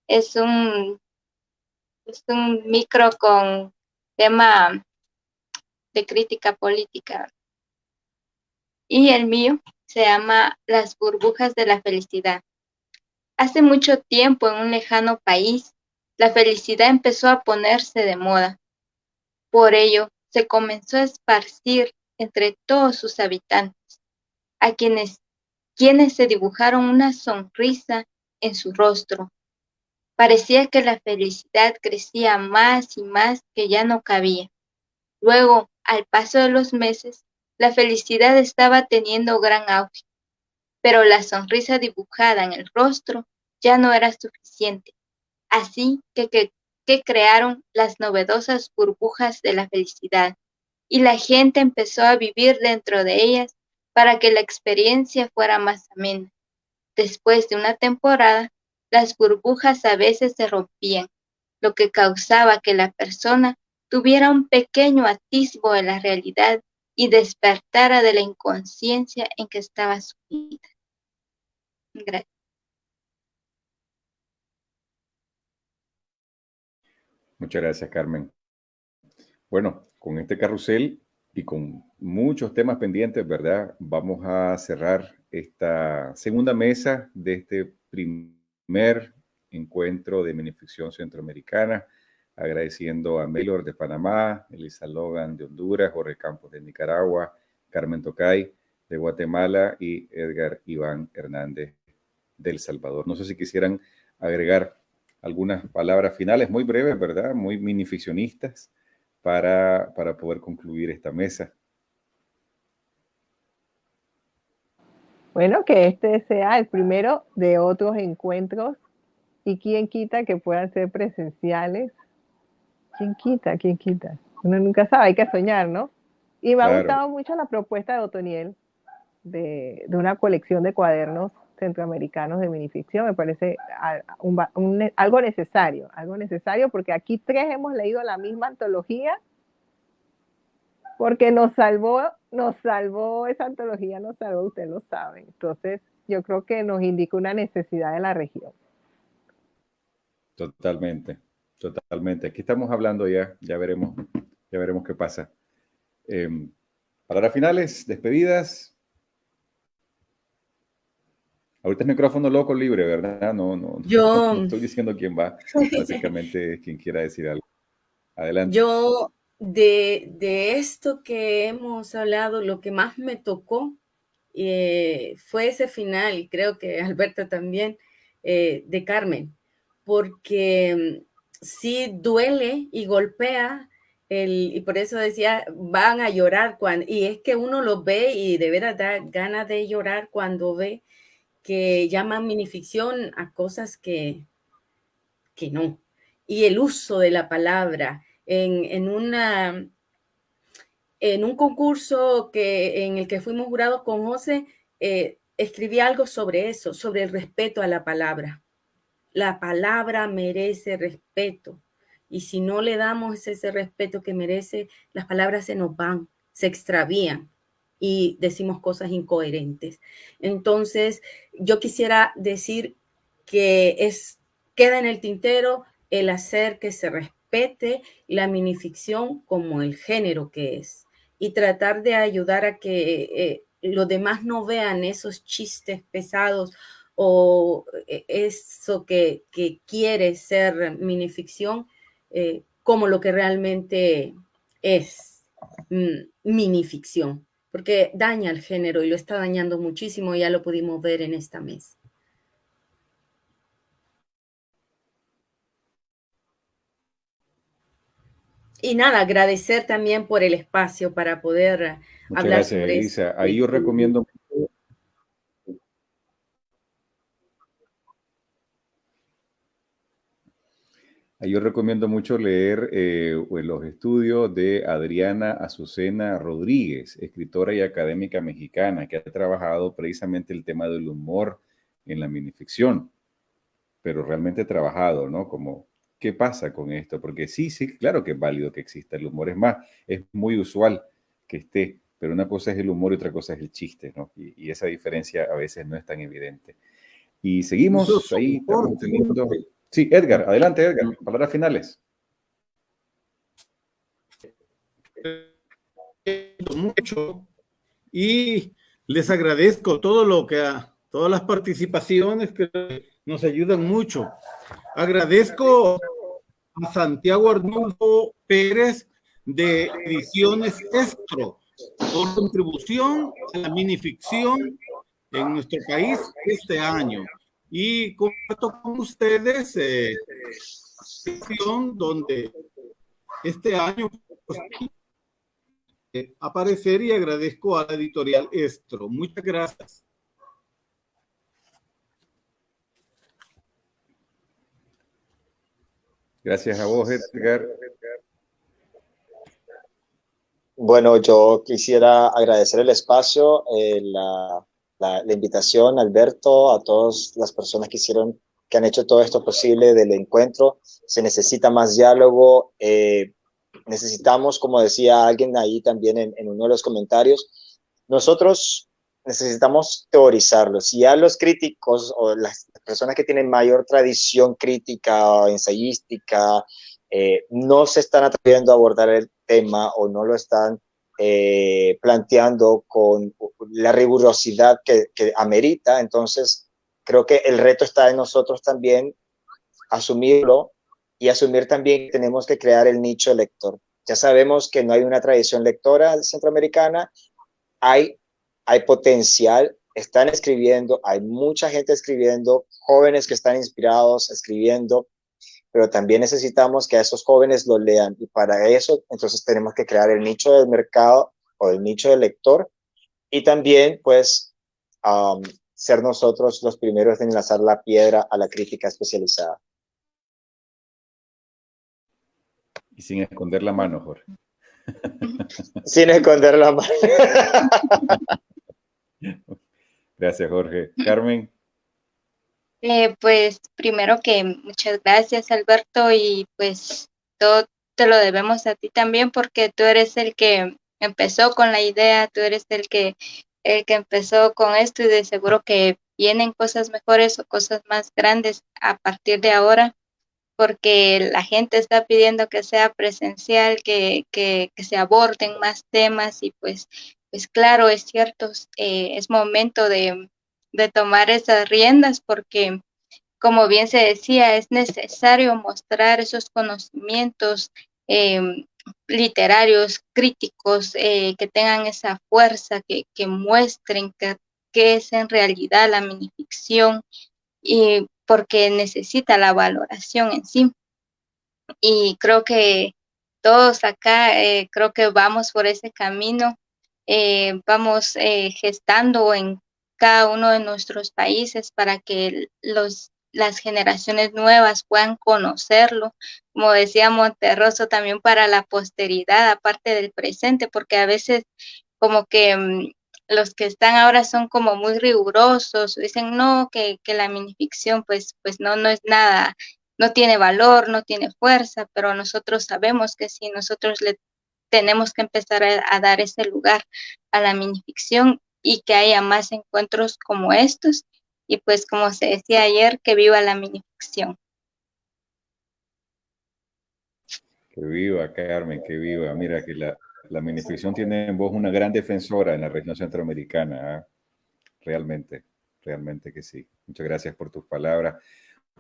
Es un, es un micro con tema de crítica política. Y el mío se llama Las burbujas de la felicidad. Hace mucho tiempo en un lejano país, la felicidad empezó a ponerse de moda. Por ello, se comenzó a esparcir entre todos sus habitantes, a quienes, quienes se dibujaron una sonrisa en su rostro. Parecía que la felicidad crecía más y más que ya no cabía. Luego, al paso de los meses, la felicidad estaba teniendo gran auge, pero la sonrisa dibujada en el rostro ya no era suficiente. Así que, que que crearon las novedosas burbujas de la felicidad, y la gente empezó a vivir dentro de ellas para que la experiencia fuera más amena. Después de una temporada, las burbujas a veces se rompían, lo que causaba que la persona tuviera un pequeño atisbo de la realidad y despertara de la inconsciencia en que estaba sumida. Gracias. Muchas gracias, Carmen. Bueno, con este carrusel y con muchos temas pendientes, ¿verdad? Vamos a cerrar esta segunda mesa de este primer encuentro de minificción centroamericana, agradeciendo a Melor de Panamá, Elisa Logan de Honduras, Jorge Campos de Nicaragua, Carmen Tocay de Guatemala y Edgar Iván Hernández del Salvador. No sé si quisieran agregar algunas palabras finales muy breves, ¿verdad? Muy minificcionistas para, para poder concluir esta mesa. Bueno, que este sea el primero de otros encuentros y quién quita que puedan ser presenciales. ¿Quién quita? ¿Quién quita? Uno nunca sabe, hay que soñar, ¿no? Y me ha gustado mucho la propuesta de Otoniel de, de una colección de cuadernos centroamericanos de minificción. Me parece algo necesario, algo necesario porque aquí tres hemos leído la misma antología porque nos salvó, nos salvó esa antología, nos salvó, usted lo sabe. Entonces, yo creo que nos indica una necesidad de la región. Totalmente, totalmente. Aquí estamos hablando ya, ya veremos, ya veremos qué pasa. Eh, palabras finales, despedidas. Ahorita es micrófono loco libre, ¿verdad? No, no, Yo... no estoy diciendo quién va. Básicamente, quien quiera decir algo. Adelante. Yo, de, de esto que hemos hablado, lo que más me tocó eh, fue ese final, y creo que Alberta también, eh, de Carmen, porque mm, sí duele y golpea el, y por eso decía, van a llorar cuando, y es que uno lo ve y de verdad da ganas de llorar cuando ve que llaman minificción a cosas que, que no. Y el uso de la palabra en, en, una, en un concurso que, en el que fuimos jurados con José, eh, escribí algo sobre eso, sobre el respeto a la palabra. La palabra merece respeto. Y si no le damos ese respeto que merece, las palabras se nos van, se extravían y decimos cosas incoherentes. Entonces, yo quisiera decir que es, queda en el tintero el hacer que se respete la minificción como el género que es y tratar de ayudar a que eh, los demás no vean esos chistes pesados o eh, eso que, que quiere ser minificción eh, como lo que realmente es mm, minificción porque daña el género y lo está dañando muchísimo, ya lo pudimos ver en esta mesa. Y nada, agradecer también por el espacio para poder Muchas hablar gracias, sobre Elisa. eso. Ahí yo recomiendo Yo recomiendo mucho leer eh, los estudios de Adriana Azucena Rodríguez, escritora y académica mexicana, que ha trabajado precisamente el tema del humor en la minificción, pero realmente trabajado, ¿no? Como, ¿qué pasa con esto? Porque sí, sí, claro que es válido que exista el humor. Es más, es muy usual que esté, pero una cosa es el humor y otra cosa es el chiste, ¿no? Y, y esa diferencia a veces no es tan evidente. Y seguimos ahí, estamos teniendo... Sí, Edgar, adelante Edgar, palabras finales. Mucho y les agradezco todo lo que a todas las participaciones que nos ayudan mucho. Agradezco a Santiago Arnulfo Pérez de Ediciones Estro por contribución a la minificción en nuestro país este año y comparto con ustedes eh, donde este año pues, eh, aparecer y agradezco a la editorial Estro. Muchas gracias. Gracias a vos, Edgar. Bueno, yo quisiera agradecer el espacio, eh, la, la, la, invitación, Alberto, a todas las personas que hicieron que han hecho todo esto posible del encuentro. Se necesita más diálogo. Eh, necesitamos, como decía alguien ahí también en, en, uno de los comentarios, nosotros necesitamos teorizarlo. Si ya los críticos o las personas que tienen mayor tradición crítica o ensayística eh, no se están atreviendo a abordar el tema o no lo están eh, planteando con la rigurosidad que, que amerita, entonces creo que el reto está en nosotros también asumirlo y asumir también que tenemos que crear el nicho lector. Ya sabemos que no hay una tradición lectora centroamericana, hay, hay potencial, están escribiendo, hay mucha gente escribiendo, jóvenes que están inspirados escribiendo, pero también necesitamos que a esos jóvenes lo lean y para eso entonces tenemos que crear el nicho del mercado o el nicho del lector y también pues um, ser nosotros los primeros en enlazar la piedra a la crítica especializada. Y sin esconder la mano, Jorge. sin esconder la mano. Gracias, Jorge. Carmen. Eh, pues primero que muchas gracias, Alberto, y pues todo te lo debemos a ti también porque tú eres el que empezó con la idea, tú eres el que el que empezó con esto y de seguro que vienen cosas mejores o cosas más grandes a partir de ahora, porque la gente está pidiendo que sea presencial, que, que, que se aborden más temas y pues, pues claro, es cierto, eh, es momento de, de tomar esas riendas porque como bien se decía, es necesario mostrar esos conocimientos eh, literarios, críticos, eh, que tengan esa fuerza, que, que muestren qué es en realidad la minificción, y porque necesita la valoración en sí. Y creo que todos acá, eh, creo que vamos por ese camino, eh, vamos gestando en cada uno de nuestros países para que los las generaciones nuevas puedan conocerlo, como decía Monterroso, también para la posteridad, aparte del presente, porque a veces como que mm, los que están ahora son como muy rigurosos, dicen no, que, que la minificción pues, pues no, no es nada, no tiene valor, no tiene fuerza, pero nosotros sabemos que sí, nosotros le tenemos que empezar a dar ese lugar a la minificción y que haya más encuentros como estos y pues como se decía ayer, que viva la minificción. Que viva, Carmen, que viva. Mira que la, la minificción tiene en voz una gran defensora en la región centroamericana. ¿eh? Realmente, realmente que sí. Muchas gracias por tus palabras.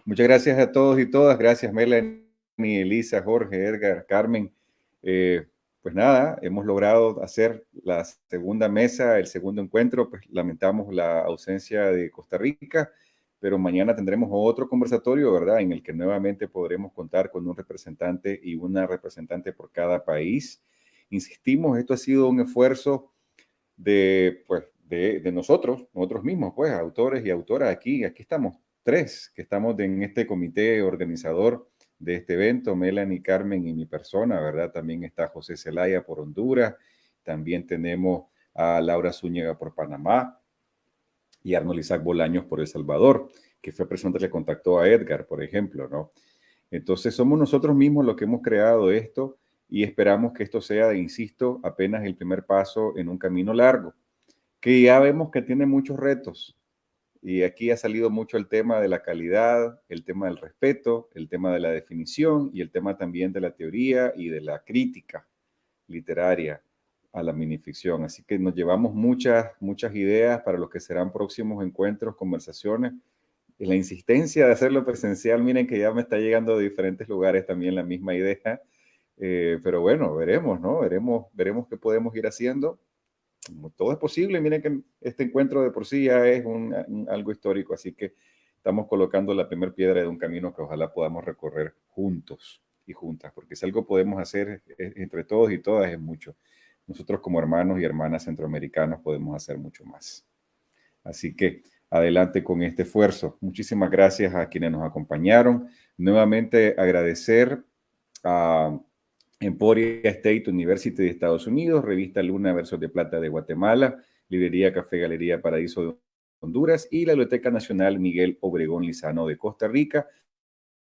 Muchas gracias a todos y todas. Gracias, Melanie, Elisa, Jorge, Edgar, Carmen. Eh, pues nada, hemos logrado hacer la segunda mesa, el segundo encuentro, pues lamentamos la ausencia de Costa Rica, pero mañana tendremos otro conversatorio, ¿verdad? En el que nuevamente podremos contar con un representante y una representante por cada país. Insistimos, esto ha sido un esfuerzo de, pues, de, nosotros, nosotros mismos, pues, autores y autoras aquí, aquí estamos tres que estamos en este comité organizador de este evento, Melanie, Carmen y mi persona, ¿verdad? También está José Zelaya por Honduras, también tenemos a Laura Zúñiga por Panamá y Arnold Isaac Bolaños por El Salvador, que fue persona que le contactó a Edgar, por ejemplo, ¿no? Entonces somos nosotros mismos los que hemos creado esto y esperamos que esto sea, insisto, apenas el primer paso en un camino largo, que ya vemos que tiene muchos retos, y aquí ha salido mucho el tema de la calidad, el tema del respeto, el tema de la definición y el tema también de la teoría y de la crítica literaria a la minificción. Así que nos llevamos muchas, muchas ideas para los que serán próximos encuentros, conversaciones. Y la insistencia de hacerlo presencial, miren que ya me está llegando de diferentes lugares también la misma idea. Eh, pero bueno, veremos, ¿no? Veremos, veremos qué podemos ir haciendo todo es posible. Miren que este encuentro de por sí ya es algo histórico, así que estamos colocando la primera piedra de un camino que ojalá podamos recorrer juntos y juntas, porque si algo podemos hacer entre todos y todas es mucho. Nosotros como hermanos y hermanas centroamericanos podemos hacer mucho más. Así que adelante con este esfuerzo. Muchísimas gracias a quienes nos acompañaron. Nuevamente agradecer a Emporia State University de Estados Unidos, Revista Luna Versos de Plata de Guatemala, Librería Café Galería Paraíso Honduras y la Biblioteca Nacional Miguel Obregón Lizano de Costa Rica,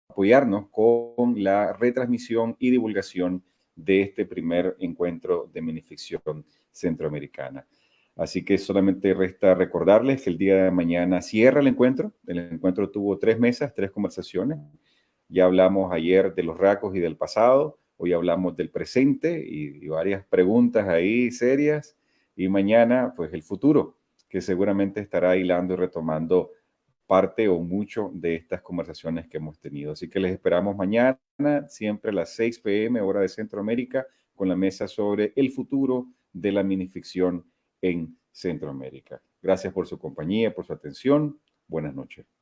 apoyarnos con la retransmisión y divulgación de este primer encuentro de minificción centroamericana. Así que solamente resta recordarles que el día de mañana cierra el encuentro. El encuentro tuvo tres mesas, tres conversaciones. Ya hablamos ayer de los racos y del pasado. Hoy hablamos del presente y, varias preguntas ahí serias. Y mañana, pues el futuro, que seguramente estará hilando y retomando parte o mucho de estas conversaciones que hemos tenido. Así que les esperamos mañana, siempre a las 6 pm, hora de Centroamérica, con la mesa sobre el futuro de la minificción en Centroamérica. Gracias por su compañía, por su atención. Buenas noches.